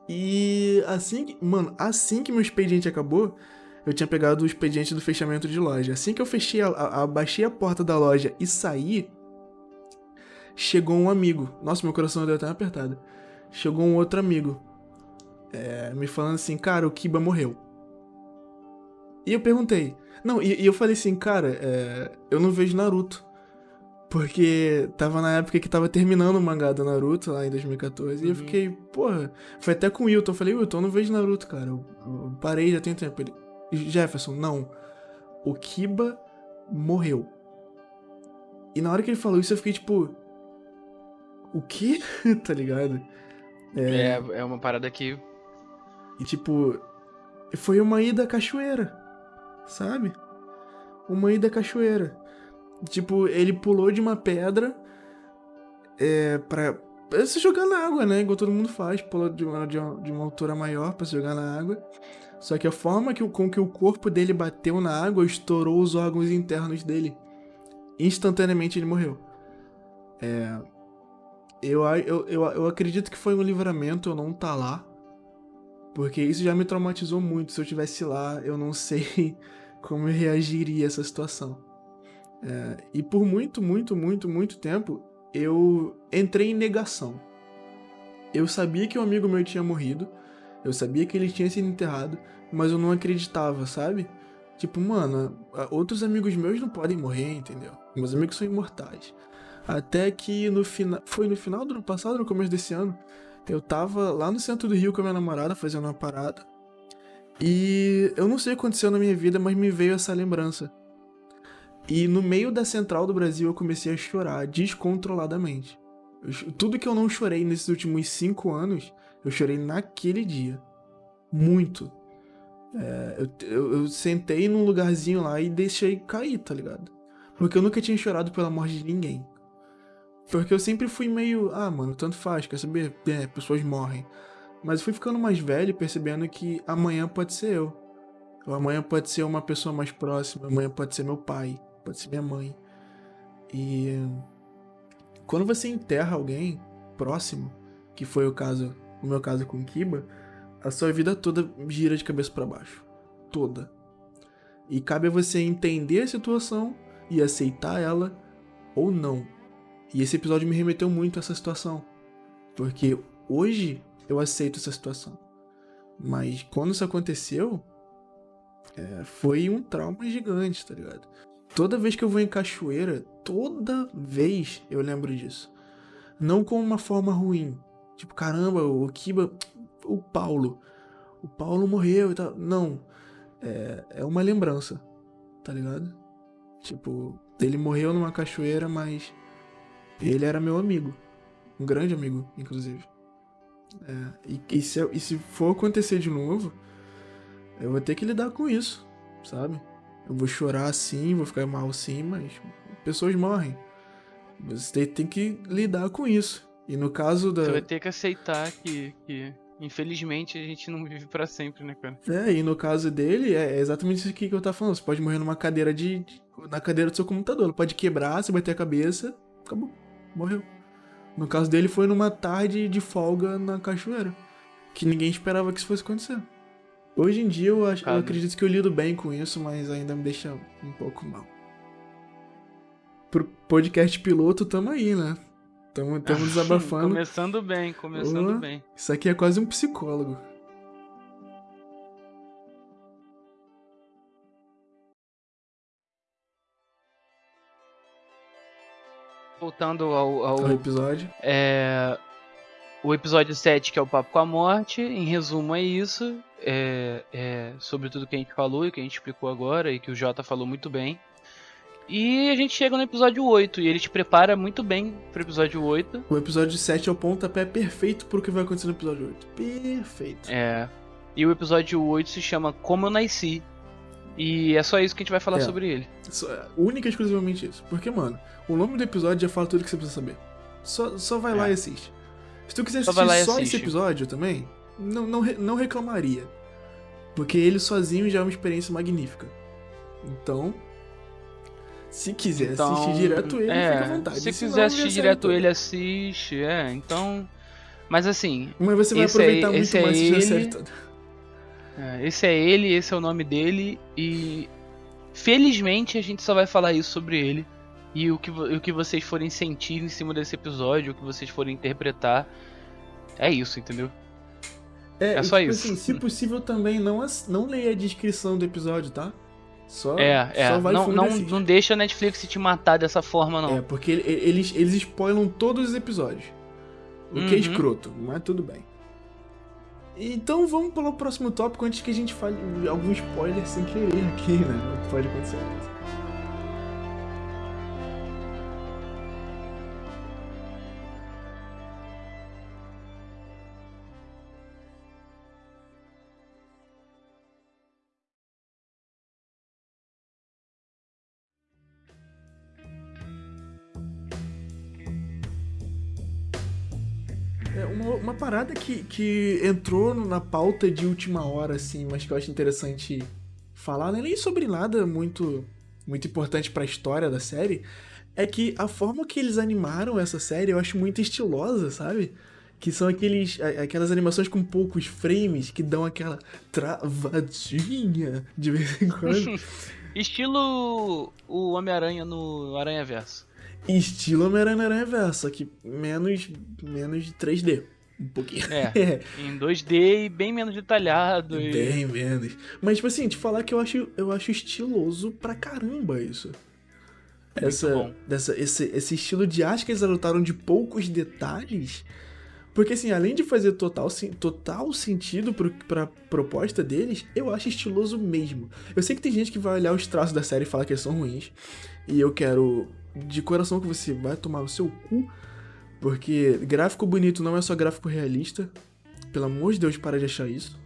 E assim que, mano, assim que meu expediente acabou, eu tinha pegado o expediente do fechamento de loja. Assim que eu fechei, a, a, abaixei a porta da loja e saí, chegou um amigo. Nossa, meu coração deu até uma apertada chegou um outro amigo é, me falando assim, cara, o Kiba morreu. E eu perguntei. Não, e, e eu falei assim, cara, é, eu não vejo Naruto. Porque tava na época que tava terminando o mangá do Naruto, lá em 2014, uhum. e eu uhum. fiquei, porra, foi até com o Wilton, eu falei, Wilton, eu não vejo Naruto, cara, eu, eu parei já tem tempo. Ele, Jefferson, não, o Kiba morreu. E na hora que ele falou isso, eu fiquei tipo, o quê? tá ligado? É, é, é uma parada que... E tipo, foi uma ida à cachoeira, sabe? Uma ida à cachoeira. Tipo, ele pulou de uma pedra é, pra, pra se jogar na água, né? Igual todo mundo faz, pulou de uma, de uma, de uma altura maior para se jogar na água. Só que a forma que, com que o corpo dele bateu na água estourou os órgãos internos dele. Instantaneamente ele morreu. É, eu, eu, eu, eu acredito que foi um livramento eu não tá lá. Porque isso já me traumatizou muito. Se eu tivesse lá, eu não sei como eu reagiria a essa situação. É, e por muito, muito, muito, muito tempo, eu entrei em negação. Eu sabia que um amigo meu tinha morrido, eu sabia que ele tinha sido enterrado, mas eu não acreditava, sabe? Tipo, mano, outros amigos meus não podem morrer, entendeu? Meus amigos são imortais. Até que no final. Foi no final do ano passado, no começo desse ano, eu tava lá no centro do Rio com a minha namorada fazendo uma parada. E eu não sei o que aconteceu na minha vida, mas me veio essa lembrança. E no meio da central do Brasil eu comecei a chorar descontroladamente. Eu, tudo que eu não chorei nesses últimos cinco anos, eu chorei naquele dia. Muito. É, eu, eu, eu, sentei num lugarzinho lá e deixei cair, tá ligado? Porque eu nunca tinha chorado pela morte de ninguém. Porque eu sempre fui meio, ah, mano, tanto faz, quer saber? É, pessoas morrem. Mas eu fui ficando mais velho percebendo que amanhã pode ser eu. Ou amanhã pode ser uma pessoa mais próxima, amanhã pode ser meu pai pode ser minha mãe. E quando você enterra alguém próximo, que foi o caso, o meu caso com Kiba, a sua vida toda gira de cabeça para baixo, toda. E cabe a você entender a situação e aceitar ela ou não. E esse episódio me remeteu muito a essa situação, porque hoje eu aceito essa situação. Mas quando isso aconteceu, é, foi um trauma gigante, tá ligado? Toda vez que eu vou em cachoeira, toda vez eu lembro disso. Não com uma forma ruim. Tipo, caramba, o Kiba. O Paulo. O Paulo morreu e tal. Não. É, é uma lembrança. Tá ligado? Tipo, ele morreu numa cachoeira, mas. Ele era meu amigo. Um grande amigo, inclusive. É, e, e, se, e se for acontecer de novo, eu vou ter que lidar com isso, sabe? Eu vou chorar sim, vou ficar mal sim, mas pessoas morrem. Você tem que lidar com isso. E no caso da. Você vai ter que aceitar que, que infelizmente, a gente não vive para sempre, né, cara? É, e no caso dele, é exatamente isso que eu tava falando. Você pode morrer numa cadeira de. na cadeira do seu computador. Ela pode quebrar, você bater a cabeça, acabou. Morreu. No caso dele, foi numa tarde de folga na cachoeira. Que ninguém esperava que isso fosse acontecer. Hoje em dia eu, acho, eu acredito que eu lido bem com isso, mas ainda me deixa um pouco mal. Pro podcast piloto, tamo aí, né? Tamo, tamo desabafando. começando bem, começando bem. Isso aqui é quase um psicólogo. Voltando ao, ao, ao episódio. É, o episódio 7, que é o Papo com a Morte, em resumo é isso. É, é, sobre tudo que a gente falou e que a gente explicou agora e que o Jota falou muito bem. E a gente chega no episódio 8 e ele te prepara muito bem pro episódio 8. O episódio 7 é o pontapé perfeito pro que vai acontecer no episódio 8. Perfeito. É. E o episódio 8 se chama Como Eu Nasci. E é só isso que a gente vai falar é. sobre ele. Só, é, única e exclusivamente isso. Porque, mano, o nome do episódio já fala tudo que você precisa saber. Só, só vai é. lá e assiste. Se tu quiser assistir só esse episódio também, não, não, não reclamaria. Porque ele sozinho já é uma experiência magnífica. Então, se quiser então, assistir direto ele, é, fica à vontade. Se quiser assistir direto ele, assiste. É, então. Mas assim. Mas você vai aproveitar é, muito mais é ele, a série toda. É, esse é ele, esse é o nome dele. E felizmente a gente só vai falar isso sobre ele e o que, o que vocês forem sentir em cima desse episódio, o que vocês forem interpretar. É isso, entendeu? É, é só tipo isso. Assim, se possível também não, não leia a descrição do episódio, tá? Só, É, é. só vai não, não, não deixa a Netflix te matar dessa forma, não. É, porque ele- eles, eles spoilam todos os episódios. O que é Uhum. escroto, mas tudo bem. Então vamos para o próximo tópico antes que a gente fale algum spoiler sem querer aqui, né? Pode acontecer. Que, que entrou na pauta de última hora, assim, mas que eu acho interessante falar, não é nem sobre nada muito, muito importante pra história da série, é que a forma que eles animaram essa série eu acho muito estilosa, sabe? Que são aqueles, a- aquelas animações com poucos frames que dão aquela travadinha de vez em quando. Estilo o Homem-Aranha no Aranha Verso. Estilo Homem-Aranha na Aranha Verso, só que menos, menos de 3D. Um pouquinho. É. Em 2D e bem menos detalhado. e- Bem menos. Mas, tipo assim, te falar que eu acho, eu acho estiloso pra caramba isso. Essa, bom. dessa, esse, esse estilo de arte que eles adotaram de poucos detalhes. Porque, assim, além de fazer total, total sentido pro, pra proposta deles, eu acho estiloso mesmo. Eu sei que tem gente que vai olhar os traços da série e falar que eles são ruins. E eu quero, de coração, que você vai tomar no seu cu. Porque gráfico bonito não é só gráfico realista. Pelo amor de Deus, para de achar isso.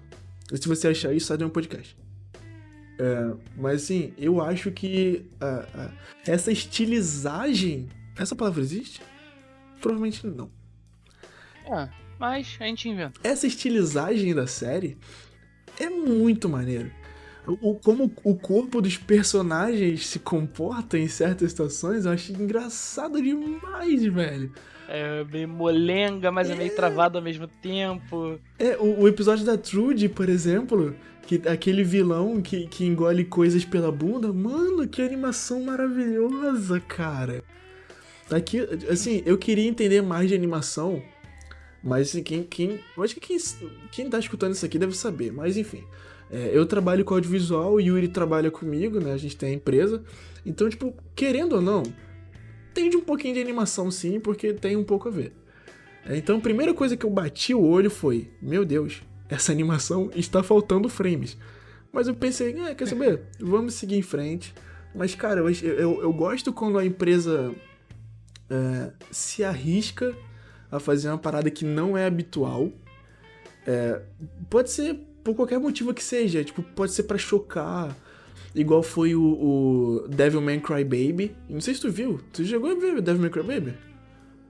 E se você achar isso, sai de um podcast. É, mas assim, eu acho que ah, ah, essa estilizagem. Essa palavra existe? Provavelmente não. É, mas a gente inventa. Essa estilizagem da série é muito maneiro. O- como o corpo dos personagens se comporta em certas situações, eu acho engraçado demais, velho. É meio molenga, mas é, meio travado ao mesmo tempo. É, o, o episódio da Trude, por exemplo, que aquele vilão que, que engole coisas pela bunda, mano, que animação maravilhosa, cara. Aqui, assim, eu queria entender mais de animação, mas assim, quem, quem, acho que quem, quem tá escutando isso aqui deve saber, mas enfim. É, eu trabalho com audiovisual, o Yuri trabalha comigo, né, a gente tem a empresa, então, tipo, querendo ou não, tem de um pouquinho de animação sim, porque tem um pouco a ver. É, Então, a primeira coisa que eu bati o olho foi: Meu Deus, essa animação está faltando frames. Mas eu pensei: é, quer saber? Vamos seguir em frente. Mas, cara, eu, eu, eu gosto quando a empresa é, se arrisca a fazer uma parada que não é habitual. É, pode ser por qualquer motivo que seja. Tipo, pode ser pra chocar. Igual foi o, o Devilman Crybaby. Não sei se tu viu. Tu chegou a ver o Devilman Crybaby?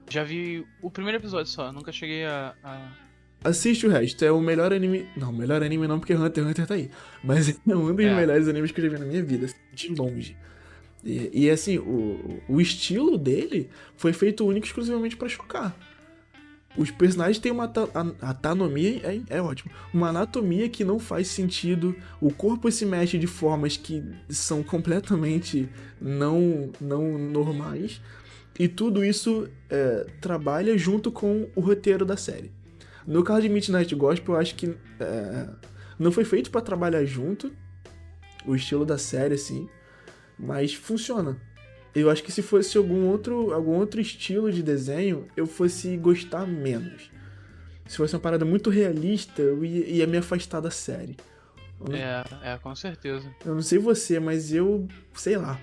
Já vi o primeiro episódio só, nunca cheguei a. a- Assiste o resto, é o melhor anime. Não, melhor anime não, porque Hunter x Hunter tá aí. Mas é um dos É. melhores animes que eu já vi na minha vida, de longe. E, e, assim, o, o estilo dele foi feito único e exclusivamente pra chocar. Os personagens têm uma anatomia, é, é ótimo, uma anatomia que não faz sentido, o corpo se mexe de formas que são completamente não, não normais, e tudo isso é, trabalha junto com o roteiro da série. No caso de Midnight Gospel, eu acho que é, não foi feito pra trabalhar junto, o estilo da série, assim, mas funciona. Eu acho que se fosse algum outro, algum outro estilo de desenho, eu fosse gostar menos. Se fosse uma parada muito realista, eu ia, ia me afastar da série. Não, É, é, com certeza. eu não sei você, mas eu. sei lá.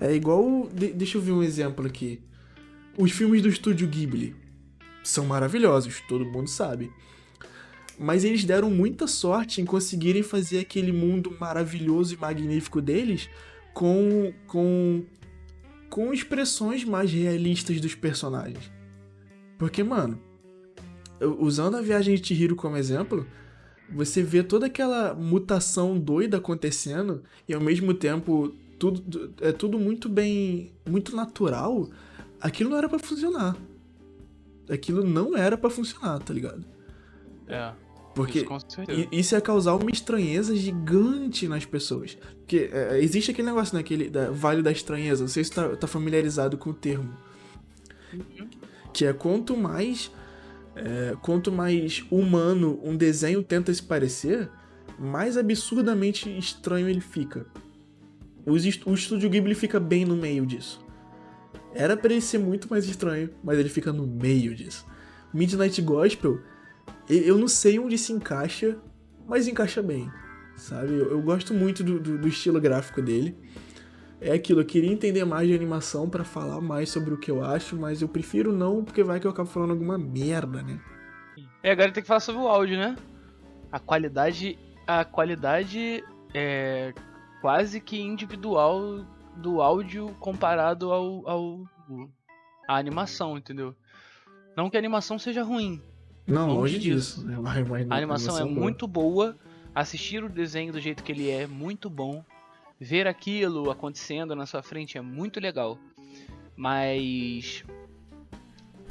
É igual. de- deixa eu ver um exemplo aqui. Os filmes do estúdio Ghibli são maravilhosos, todo mundo sabe. Mas eles deram muita sorte em conseguirem fazer aquele mundo maravilhoso e magnífico deles com. com. com expressões mais realistas dos personagens. Porque, mano, usando a viagem de Chihiro como exemplo, você vê toda aquela mutação doida acontecendo e ao mesmo tempo tudo é tudo muito bem, muito natural. Aquilo não era pra funcionar. Aquilo não era pra funcionar, tá ligado? É. Porque Isso isso ia causar uma estranheza gigante nas pessoas. Porque é, existe aquele negócio, né? Aquele da, Vale da Estranheza. Não sei se tá, tá familiarizado com o termo. Que é quanto mais. é, quanto mais humano um desenho tenta se parecer, mais absurdamente estranho ele fica. O, o estúdio Ghibli fica bem no meio disso. Era pra ele ser muito mais estranho, mas ele fica no meio disso. Midnight Gospel, eu não sei onde se encaixa, mas encaixa bem, sabe? Eu, eu gosto muito do, do, do, estilo gráfico dele. É aquilo, eu queria entender mais de animação para falar mais sobre o que eu acho, mas eu prefiro não, porque vai que eu acabo falando alguma merda, né? É, agora tem que falar sobre o áudio, né? A qualidade. A qualidade é quase que individual do áudio comparado ao, ao a animação, entendeu? Não que a animação seja ruim. Não, longe, longe disso. disso. a animação, a animação é boa. muito boa. Assistir o desenho do jeito que ele é, muito bom. Ver aquilo acontecendo na sua frente é muito legal. Mas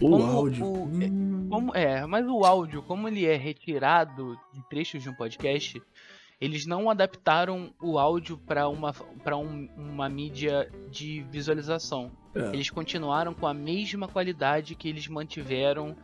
o áudio. O, hum. como, é, mas o áudio, como ele é retirado de trechos de um podcast, eles não adaptaram o áudio para uma, pra um, uma mídia de visualização. É. Eles continuaram com a mesma qualidade que eles mantiveram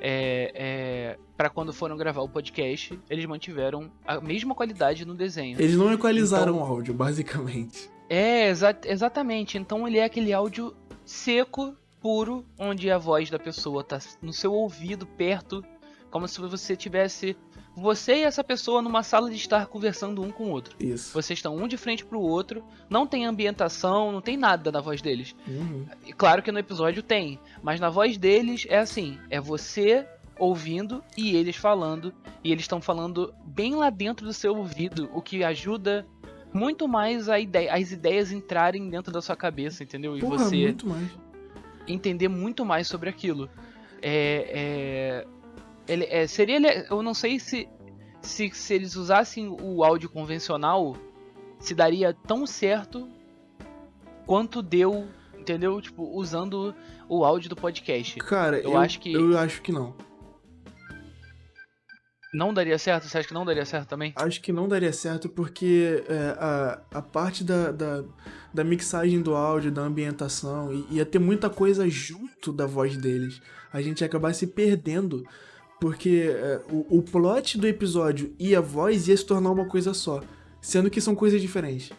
é, é, para quando foram gravar o podcast. Eles mantiveram a mesma qualidade no desenho. Eles não equalizaram então, o áudio, basicamente. É, exa exatamente. Então ele é aquele áudio seco, puro, onde a voz da pessoa tá no seu ouvido, perto, como se você tivesse você e essa pessoa numa sala de estar conversando um com o outro. Isso. Vocês estão um de frente pro outro, não tem ambientação, não tem nada na voz deles. Uhum. E claro que no episódio tem, mas na voz deles é assim, é você ouvindo e eles falando, e eles estão falando bem lá dentro do seu ouvido, o que ajuda muito mais a ideia, as ideias entrarem dentro da sua cabeça, entendeu? E Porra, você entender muito mais sobre aquilo. É, é, ele, é, seria. Eu não sei se, se, se eles usassem o áudio convencional, se daria tão certo quanto deu, entendeu? Tipo, usando o áudio do podcast. Cara, eu, eu acho que. Eu acho que não. Não daria certo? Você acha que não daria certo também? Acho que não daria certo porque é, a, a parte da, da, da, mixagem do áudio, da ambientação, ia ter muita coisa junto da voz deles. A gente ia acabar se perdendo porque é, o, o plot do episódio e a voz ia se tornar uma coisa só, sendo que são coisas diferentes.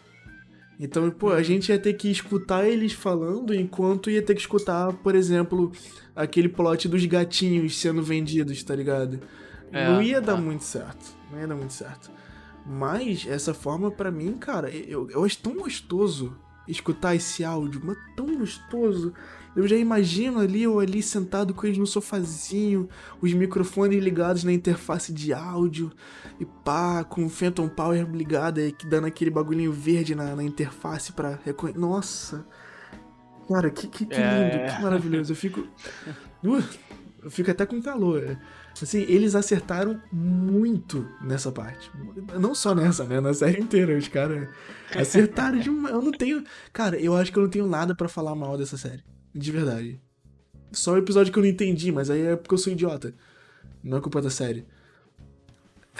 Então, pô, a uhum. gente ia ter que escutar eles falando enquanto ia ter que escutar, por exemplo, aquele plot dos gatinhos sendo vendidos, tá ligado? É, não ia dar tá. muito certo. Não ia dar muito certo. Mas essa forma, para mim, cara, eu, eu acho tão gostoso escutar esse áudio, mas tão gostoso. Eu já imagino ali ou ali sentado com eles no sofazinho, os microfones ligados na interface de áudio, e pá, com o Phantom Power ligado aí, dando aquele bagulhinho verde na, na interface pra reconhecer. Nossa! Cara, que, que, que lindo, é. que maravilhoso. Eu fico. Uh, eu fico até com calor. Assim, eles acertaram muito nessa parte. Não só nessa, né? Na série inteira. Os caras acertaram de uma. Eu não tenho. Cara, eu acho que eu não tenho nada para falar mal dessa série. De verdade. Só o episódio que eu não entendi, mas aí é porque eu sou idiota. Não é culpa da série.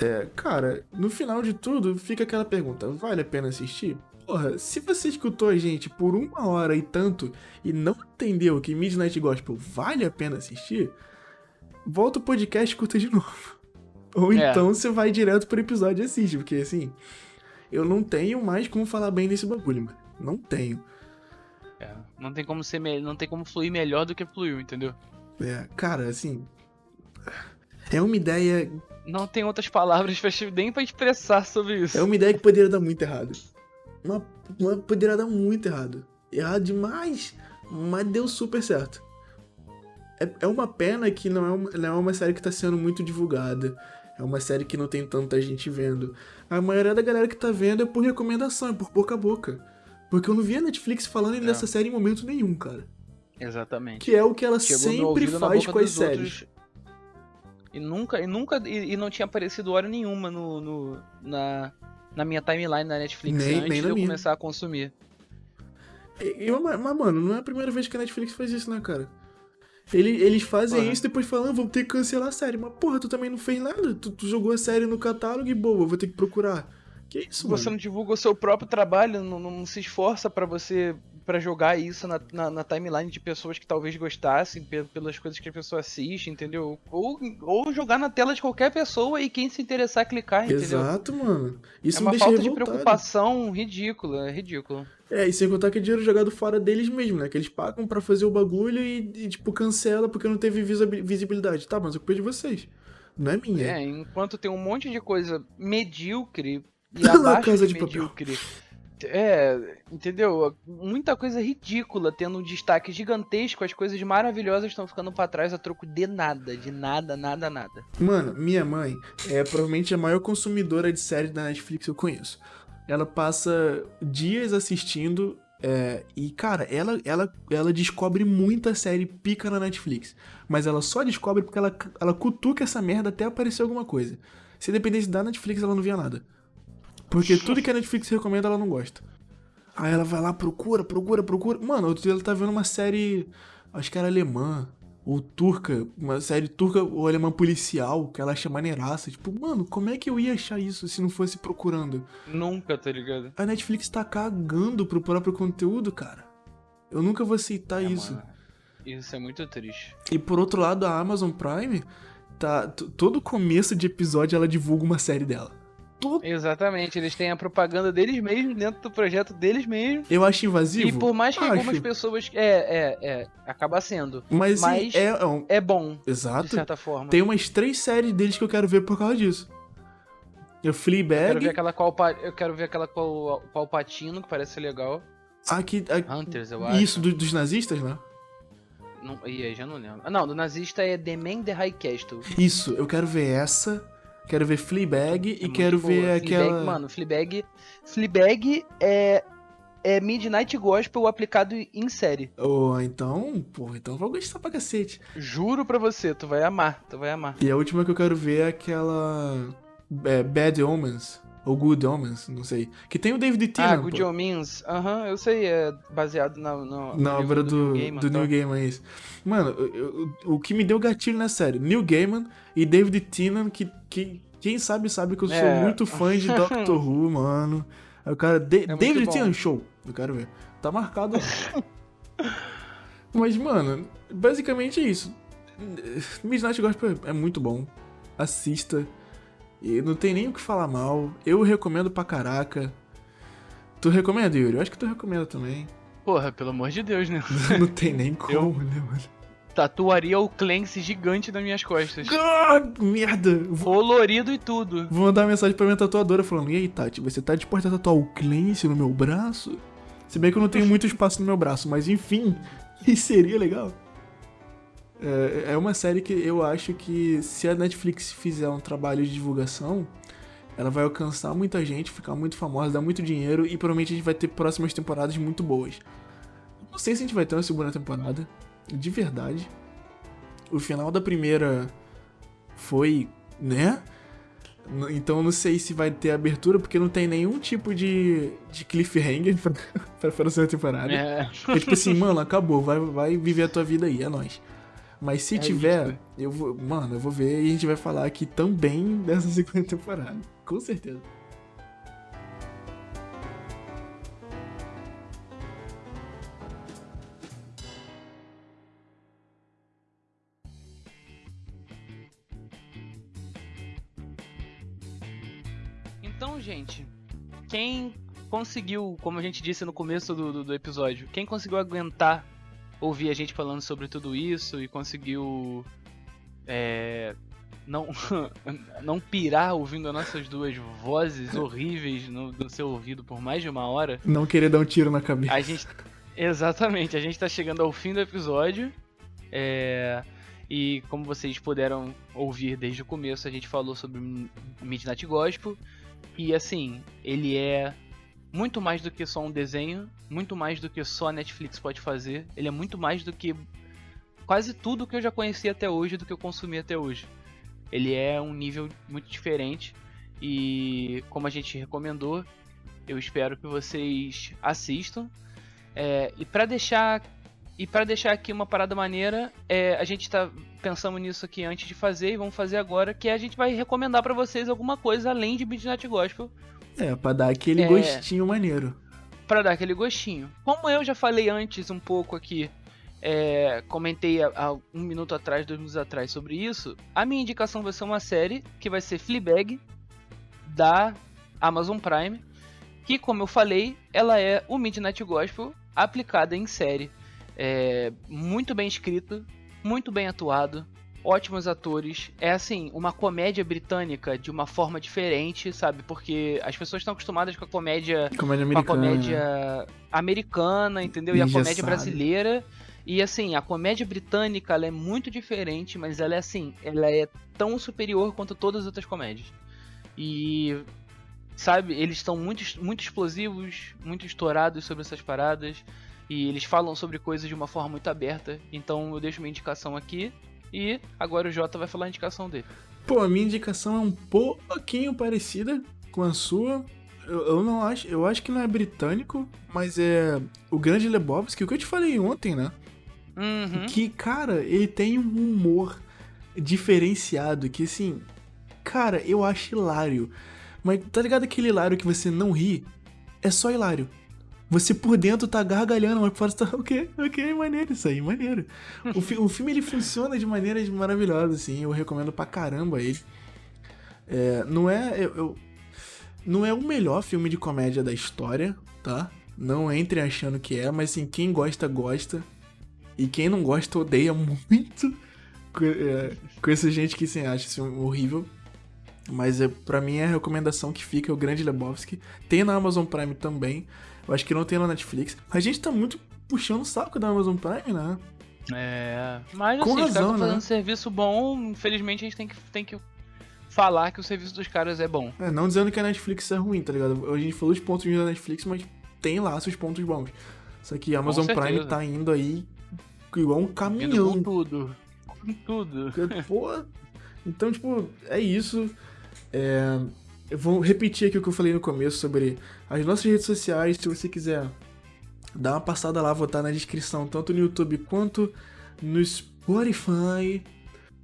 É, cara, no final de tudo, fica aquela pergunta: vale a pena assistir? Porra, se você escutou a gente por uma hora e tanto e não entendeu que Midnight Gospel vale a pena assistir, volta o podcast e escuta de novo. Ou é. então você vai direto pro episódio e assiste, porque assim, eu não tenho mais como falar bem desse bagulho, mano. Não tenho. É, não tem como ser não tem como fluir melhor do que fluiu, entendeu? É, cara, assim. É uma ideia. Não tem outras palavras nem pra expressar sobre isso. É uma ideia que poderia dar muito errado. Uma, uma poderia dar muito errado. Errado demais, mas deu super certo. É, é uma pena que não é uma, não é uma série que tá sendo muito divulgada. É uma série que não tem tanta gente vendo. A maioria da galera que tá vendo é por recomendação, é por boca a boca. Porque eu não vi a Netflix falando é. dessa série em momento nenhum, cara. Exatamente. Que é o que ela Chegou sempre faz com as séries. E nunca, e nunca, e, e, não tinha aparecido hora nenhuma no, no, na, na minha timeline da Netflix nem, antes nem de eu minha. começar a consumir. E, mas, mano, não é a primeira vez que a Netflix faz isso, né, cara? Ele, eles fazem isso depois falando, ah, vou ter que cancelar a série. Mas, porra, tu também não fez nada. Tu, tu jogou a série no catálogo e boa, vou ter que procurar. Que isso, Você mano? não divulga o seu próprio trabalho, não, não se esforça para você pra jogar isso na, na, na timeline de pessoas que talvez gostassem, pe- pelas coisas que a pessoa assiste, entendeu? Ou, ou jogar na tela de qualquer pessoa e quem se interessar clicar, entendeu? Exato, mano. Isso é uma falta de revoltado. preocupação ridícula, é ridículo. É, e sem contar que é dinheiro jogado fora deles mesmo, né? Que eles pagam pra fazer o bagulho e, e, tipo, cancela porque não teve visibi- visibilidade. Tá, mas a culpa de vocês. Não é minha. É, enquanto tem um monte de coisa medíocre e abaixo Casa de de medíocre. É, entendeu? Muita coisa ridícula tendo um destaque gigantesco, as coisas maravilhosas estão ficando pra trás a troco de nada, de nada, nada, nada. Mano, minha mãe é provavelmente a maior consumidora de séries da Netflix que eu conheço. Ela passa dias assistindo é, e, cara, ela, ela, ela descobre muita série pica na Netflix. Mas ela só descobre porque ela, ela cutuca essa merda até aparecer alguma coisa. Se dependesse da Netflix, ela não via nada. Porque tudo que a Netflix recomenda, ela não gosta. Aí ela vai lá, procura, procura, procura. Mano, outro dia ela tá vendo uma série, acho que era alemã, ou turca, uma série turca ou alemã policial, que ela acha maneiraça. Tipo, mano, como é que eu ia achar isso se não fosse procurando? Nunca, tá ligado? A Netflix tá cagando pro próprio conteúdo, cara. Eu nunca vou aceitar É, isso. mano, isso é muito triste. E por outro lado, a Amazon Prime, tá. Todo começo de episódio ela divulga uma série dela. Exatamente, eles têm a propaganda deles mesmos dentro do projeto deles mesmos. Eu acho invasivo. E por mais que Acho. algumas pessoas. É, é, é. Acaba sendo. Mas, mas- é, é um- É bom, de Exato. certa forma. Tem umas três séries deles que eu quero ver por causa disso. Eu Eu quero Fleabag, ver aquela qual Eu quero ver aquela qual Palpatino, que parece legal. aqui, a- Hunters, eu acho. isso do- dos nazistas, né? Não, e aí, já não lembro. Ah, não, do nazista é The Man the High Castle. Isso, eu quero ver essa, quero ver Fleabag É e quero boa. ver Fleabag, aquela Mano, Fleabag. Fleabag é. É Midnight Gospel aplicado em série. Ou então, pô, então eu vou gostar pra cacete. Juro pra você, tu vai amar, tu vai amar. E a última que eu quero ver é aquela é, Bad Omens ou Good Omens, não sei, que tem o David ah, Tennant, Good pô. Omens, aham, eu sei, é baseado na, Na obra livro do, Neil Gaiman, do tá? Neil Gaiman, é isso. Mano, eu- eu- o que me deu gatilho na série, Neil Gaiman e David Tennant, que, que quem sabe sabe que eu sou É. muito fã de Doctor Who, mano. Aí o cara, Da- muito David. Tennant, show, eu quero ver. Tá marcado. Mas, mano, basicamente é isso. Midnight Gospel é muito bom. Assista. E não tem nem o que falar mal. Eu recomendo pra caraca. Tu recomenda, Yuri? Eu acho que tu recomenda também. Porra, pelo amor de Deus, né? Não tem nem como, né, mano? Tatuaria o Clancy gigante nas minhas costas. Ah, merda! Vou, Colorido e tudo. vou mandar uma mensagem pra minha tatuadora falando: E aí, Tati, você tá disposta a tatuar o Clancy no meu braço? Se bem que eu não tenho muito espaço no meu braço, mas enfim, seria legal. É, é uma série que eu acho que se a Netflix fizer um trabalho de divulgação, ela vai alcançar muita gente, ficar muito famosa, dar muito dinheiro e provavelmente a gente vai ter próximas temporadas muito boas. Não sei se a gente vai ter uma segunda temporada, de verdade. O final da primeira foi, né? Então eu não sei se vai ter abertura, porque não tem nenhum tipo de, de cliffhanger pra, pra próxima temporada. É. É tipo assim, mano, acabou, vai, vai viver a tua vida aí, é nóis. Mas se É tiver, isso. eu vou. Mano, eu vou ver e a gente vai falar aqui também dessa segunda temporada. Com certeza. Então, gente, quem conseguiu, como a gente disse no começo do, do, do episódio, quem conseguiu aguentar ouvir a gente falando sobre tudo isso e conseguiu é, não, não pirar ouvindo as nossas duas vozes horríveis no, no seu ouvido por mais de uma hora, Não querer dar um tiro na cabeça. a gente. Exatamente, a gente tá chegando ao fim do episódio. É, e como vocês puderam ouvir desde o começo, a gente falou sobre Midnight Gospel. E assim, ele é muito mais do que só um desenho, muito mais do que só a Netflix pode fazer. Ele é muito mais do que quase tudo que eu já conheci até hoje, do que eu consumi até hoje. Ele é um nível muito diferente. E como a gente recomendou, eu espero que vocês assistam. É, e para deixar e para deixar aqui uma parada maneira, é, a gente tá pensando nisso aqui antes de fazer e vamos fazer agora, que a gente vai recomendar pra vocês alguma coisa além de Midnight Gospel. É, pra dar aquele É. gostinho maneiro. para dar aquele gostinho. Como eu já falei antes um pouco aqui, é, comentei há, há, um minuto atrás, dois minutos atrás sobre isso, a minha indicação vai ser uma série que vai ser Fleabag, da Amazon Prime, que, como eu falei, ela é o Midnight Gospel aplicada em série. É, muito bem escrito, muito bem atuado, ótimos atores. É assim, uma comédia britânica de uma forma diferente, sabe? Porque as pessoas estão acostumadas com a comédia, comédia americana, com a comédia americana entendeu? E a comédia brasileira. E assim, a comédia britânica ela é muito diferente, mas ela é assim, ela é tão superior quanto todas as outras comédias. E sabe, eles estão muito, muito explosivos, muito estourados sobre essas paradas. E eles falam sobre coisas de uma forma muito aberta. Então eu deixo minha indicação aqui. E agora o Jota vai falar a indicação dele. Pô, a minha indicação é um pouquinho parecida com a sua. Eu, eu não acho, eu acho que não é britânico, mas é o Grande Lebowski, o que eu te falei ontem, né? Uhum. Que, cara, ele tem um humor diferenciado que, assim, cara, eu acho hilário. Mas tá ligado aquele hilário que você não ri? É só hilário. Você por dentro tá gargalhando, mas por fora tá, ok, ok, maneiro isso aí, maneiro. o, fi o filme ele funciona de maneiras maravilhosas, assim, eu recomendo pra caramba ele. É, não é. Eu, eu, não é o melhor filme de comédia da história, tá? Não entre achando que é, mas assim, quem gosta, gosta. E quem não gosta, odeia muito. Com, é, com essa gente que assim, acha filme horrível. Mas é, para mim é a recomendação que fica é o Grande Lebowski. Tem na Amazon Prime também. Eu acho que não tem na Netflix. A gente tá muito puxando o saco da Amazon Prime, né? É. Mas assim, Com razão, os caras fazendo né? serviço bom, infelizmente a gente tem que, tem que falar que o serviço dos caras é bom. É, não dizendo que a Netflix é ruim, tá ligado? A gente falou os pontos da Netflix, mas tem lá seus pontos bons. Só que a Amazon Prime tá indo aí igual um caminhão. Indo com tudo. Com tudo. Pô. Então, tipo, é isso. É, eu vou repetir aqui o que eu falei no começo sobre as nossas redes sociais. Se você quiser dar uma passada lá, vou estar na descrição, tanto no YouTube quanto no Spotify.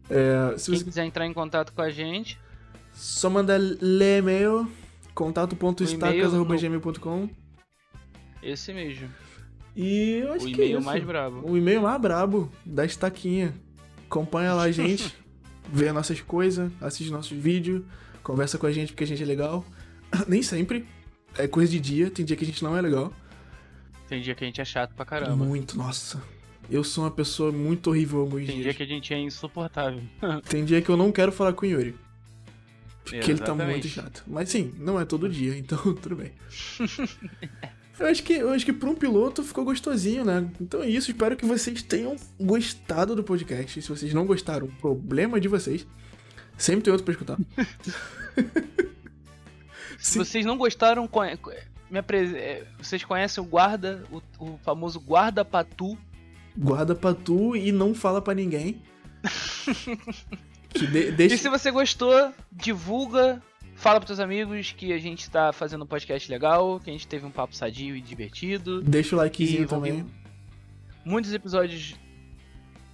É, se Quem você quiser entrar em contato com a gente, só manda e-mail contato.estacas.gmail.com Esse mesmo. E eu acho o que é e-mail mais brabo. O e-mail mais brabo da estaquinha. Acompanha lá a gente, vê nossas coisas, assiste nossos vídeos conversa com a gente porque a gente é legal. Nem sempre. É coisa de dia, tem dia que a gente não é legal. Tem dia que a gente é chato pra caramba. Muito, nossa. Eu sou uma pessoa muito horrível alguns Tem dias. dia que a gente é insuportável. tem dia que eu não quero falar com o Yuri. Porque Exatamente. ele tá muito chato. Mas sim, não é todo dia, então tudo bem. eu acho que, eu acho que pra um piloto ficou gostosinho, né? Então é isso, espero que vocês tenham gostado do podcast. Se vocês não gostaram, problema de vocês. Sempre tem outro pra escutar. Se vocês não gostaram. É, vocês conhecem o guarda, o, o famoso guarda patu? Guarda patu e não fala para ninguém. de, deixa... E se você gostou, divulga, fala pros teus amigos que a gente tá fazendo um podcast legal, que a gente teve um papo sadio e divertido. Deixa o likezinho também. Muitos episódios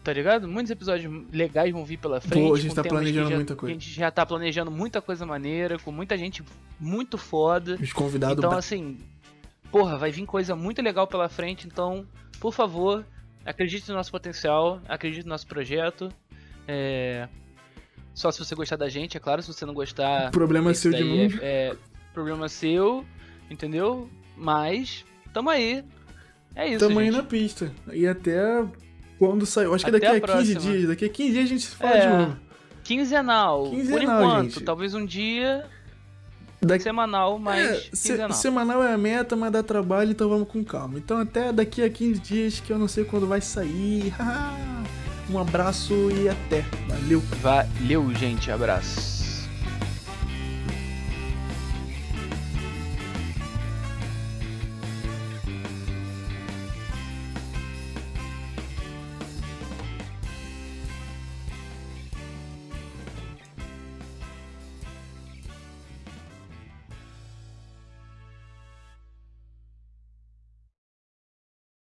Tá ligado? Muitos episódios legais vão vir pela frente. Pô, a gente tá planejando já, muita coisa. A gente já tá planejando muita coisa maneira, com muita gente muito foda. Os convidados. Então, assim, porra, vai vir coisa muito legal pela frente. Então, por favor, acredite no nosso potencial, acredite no nosso projeto. É... Só se você gostar da gente, é claro. Se você não gostar. Problema seu de novo. É, é, problema seu, entendeu? Mas, tamo aí. É isso. Tamo gente. aí na pista. E até quando saiu. Acho que Até daqui a, a 15 dias. Daqui a 15 dias a gente fala é, de novo. Quinzenal. Quinzenal. Por enquanto. Gente. Talvez um dia. Daqui... Semanal, mas é, quinzenal. Se, semanal é a meta, mas dá trabalho, então vamos com calma. Então até daqui a 15 dias que eu não sei quando vai sair. um abraço e até. Valeu. Valeu, gente. Abraço.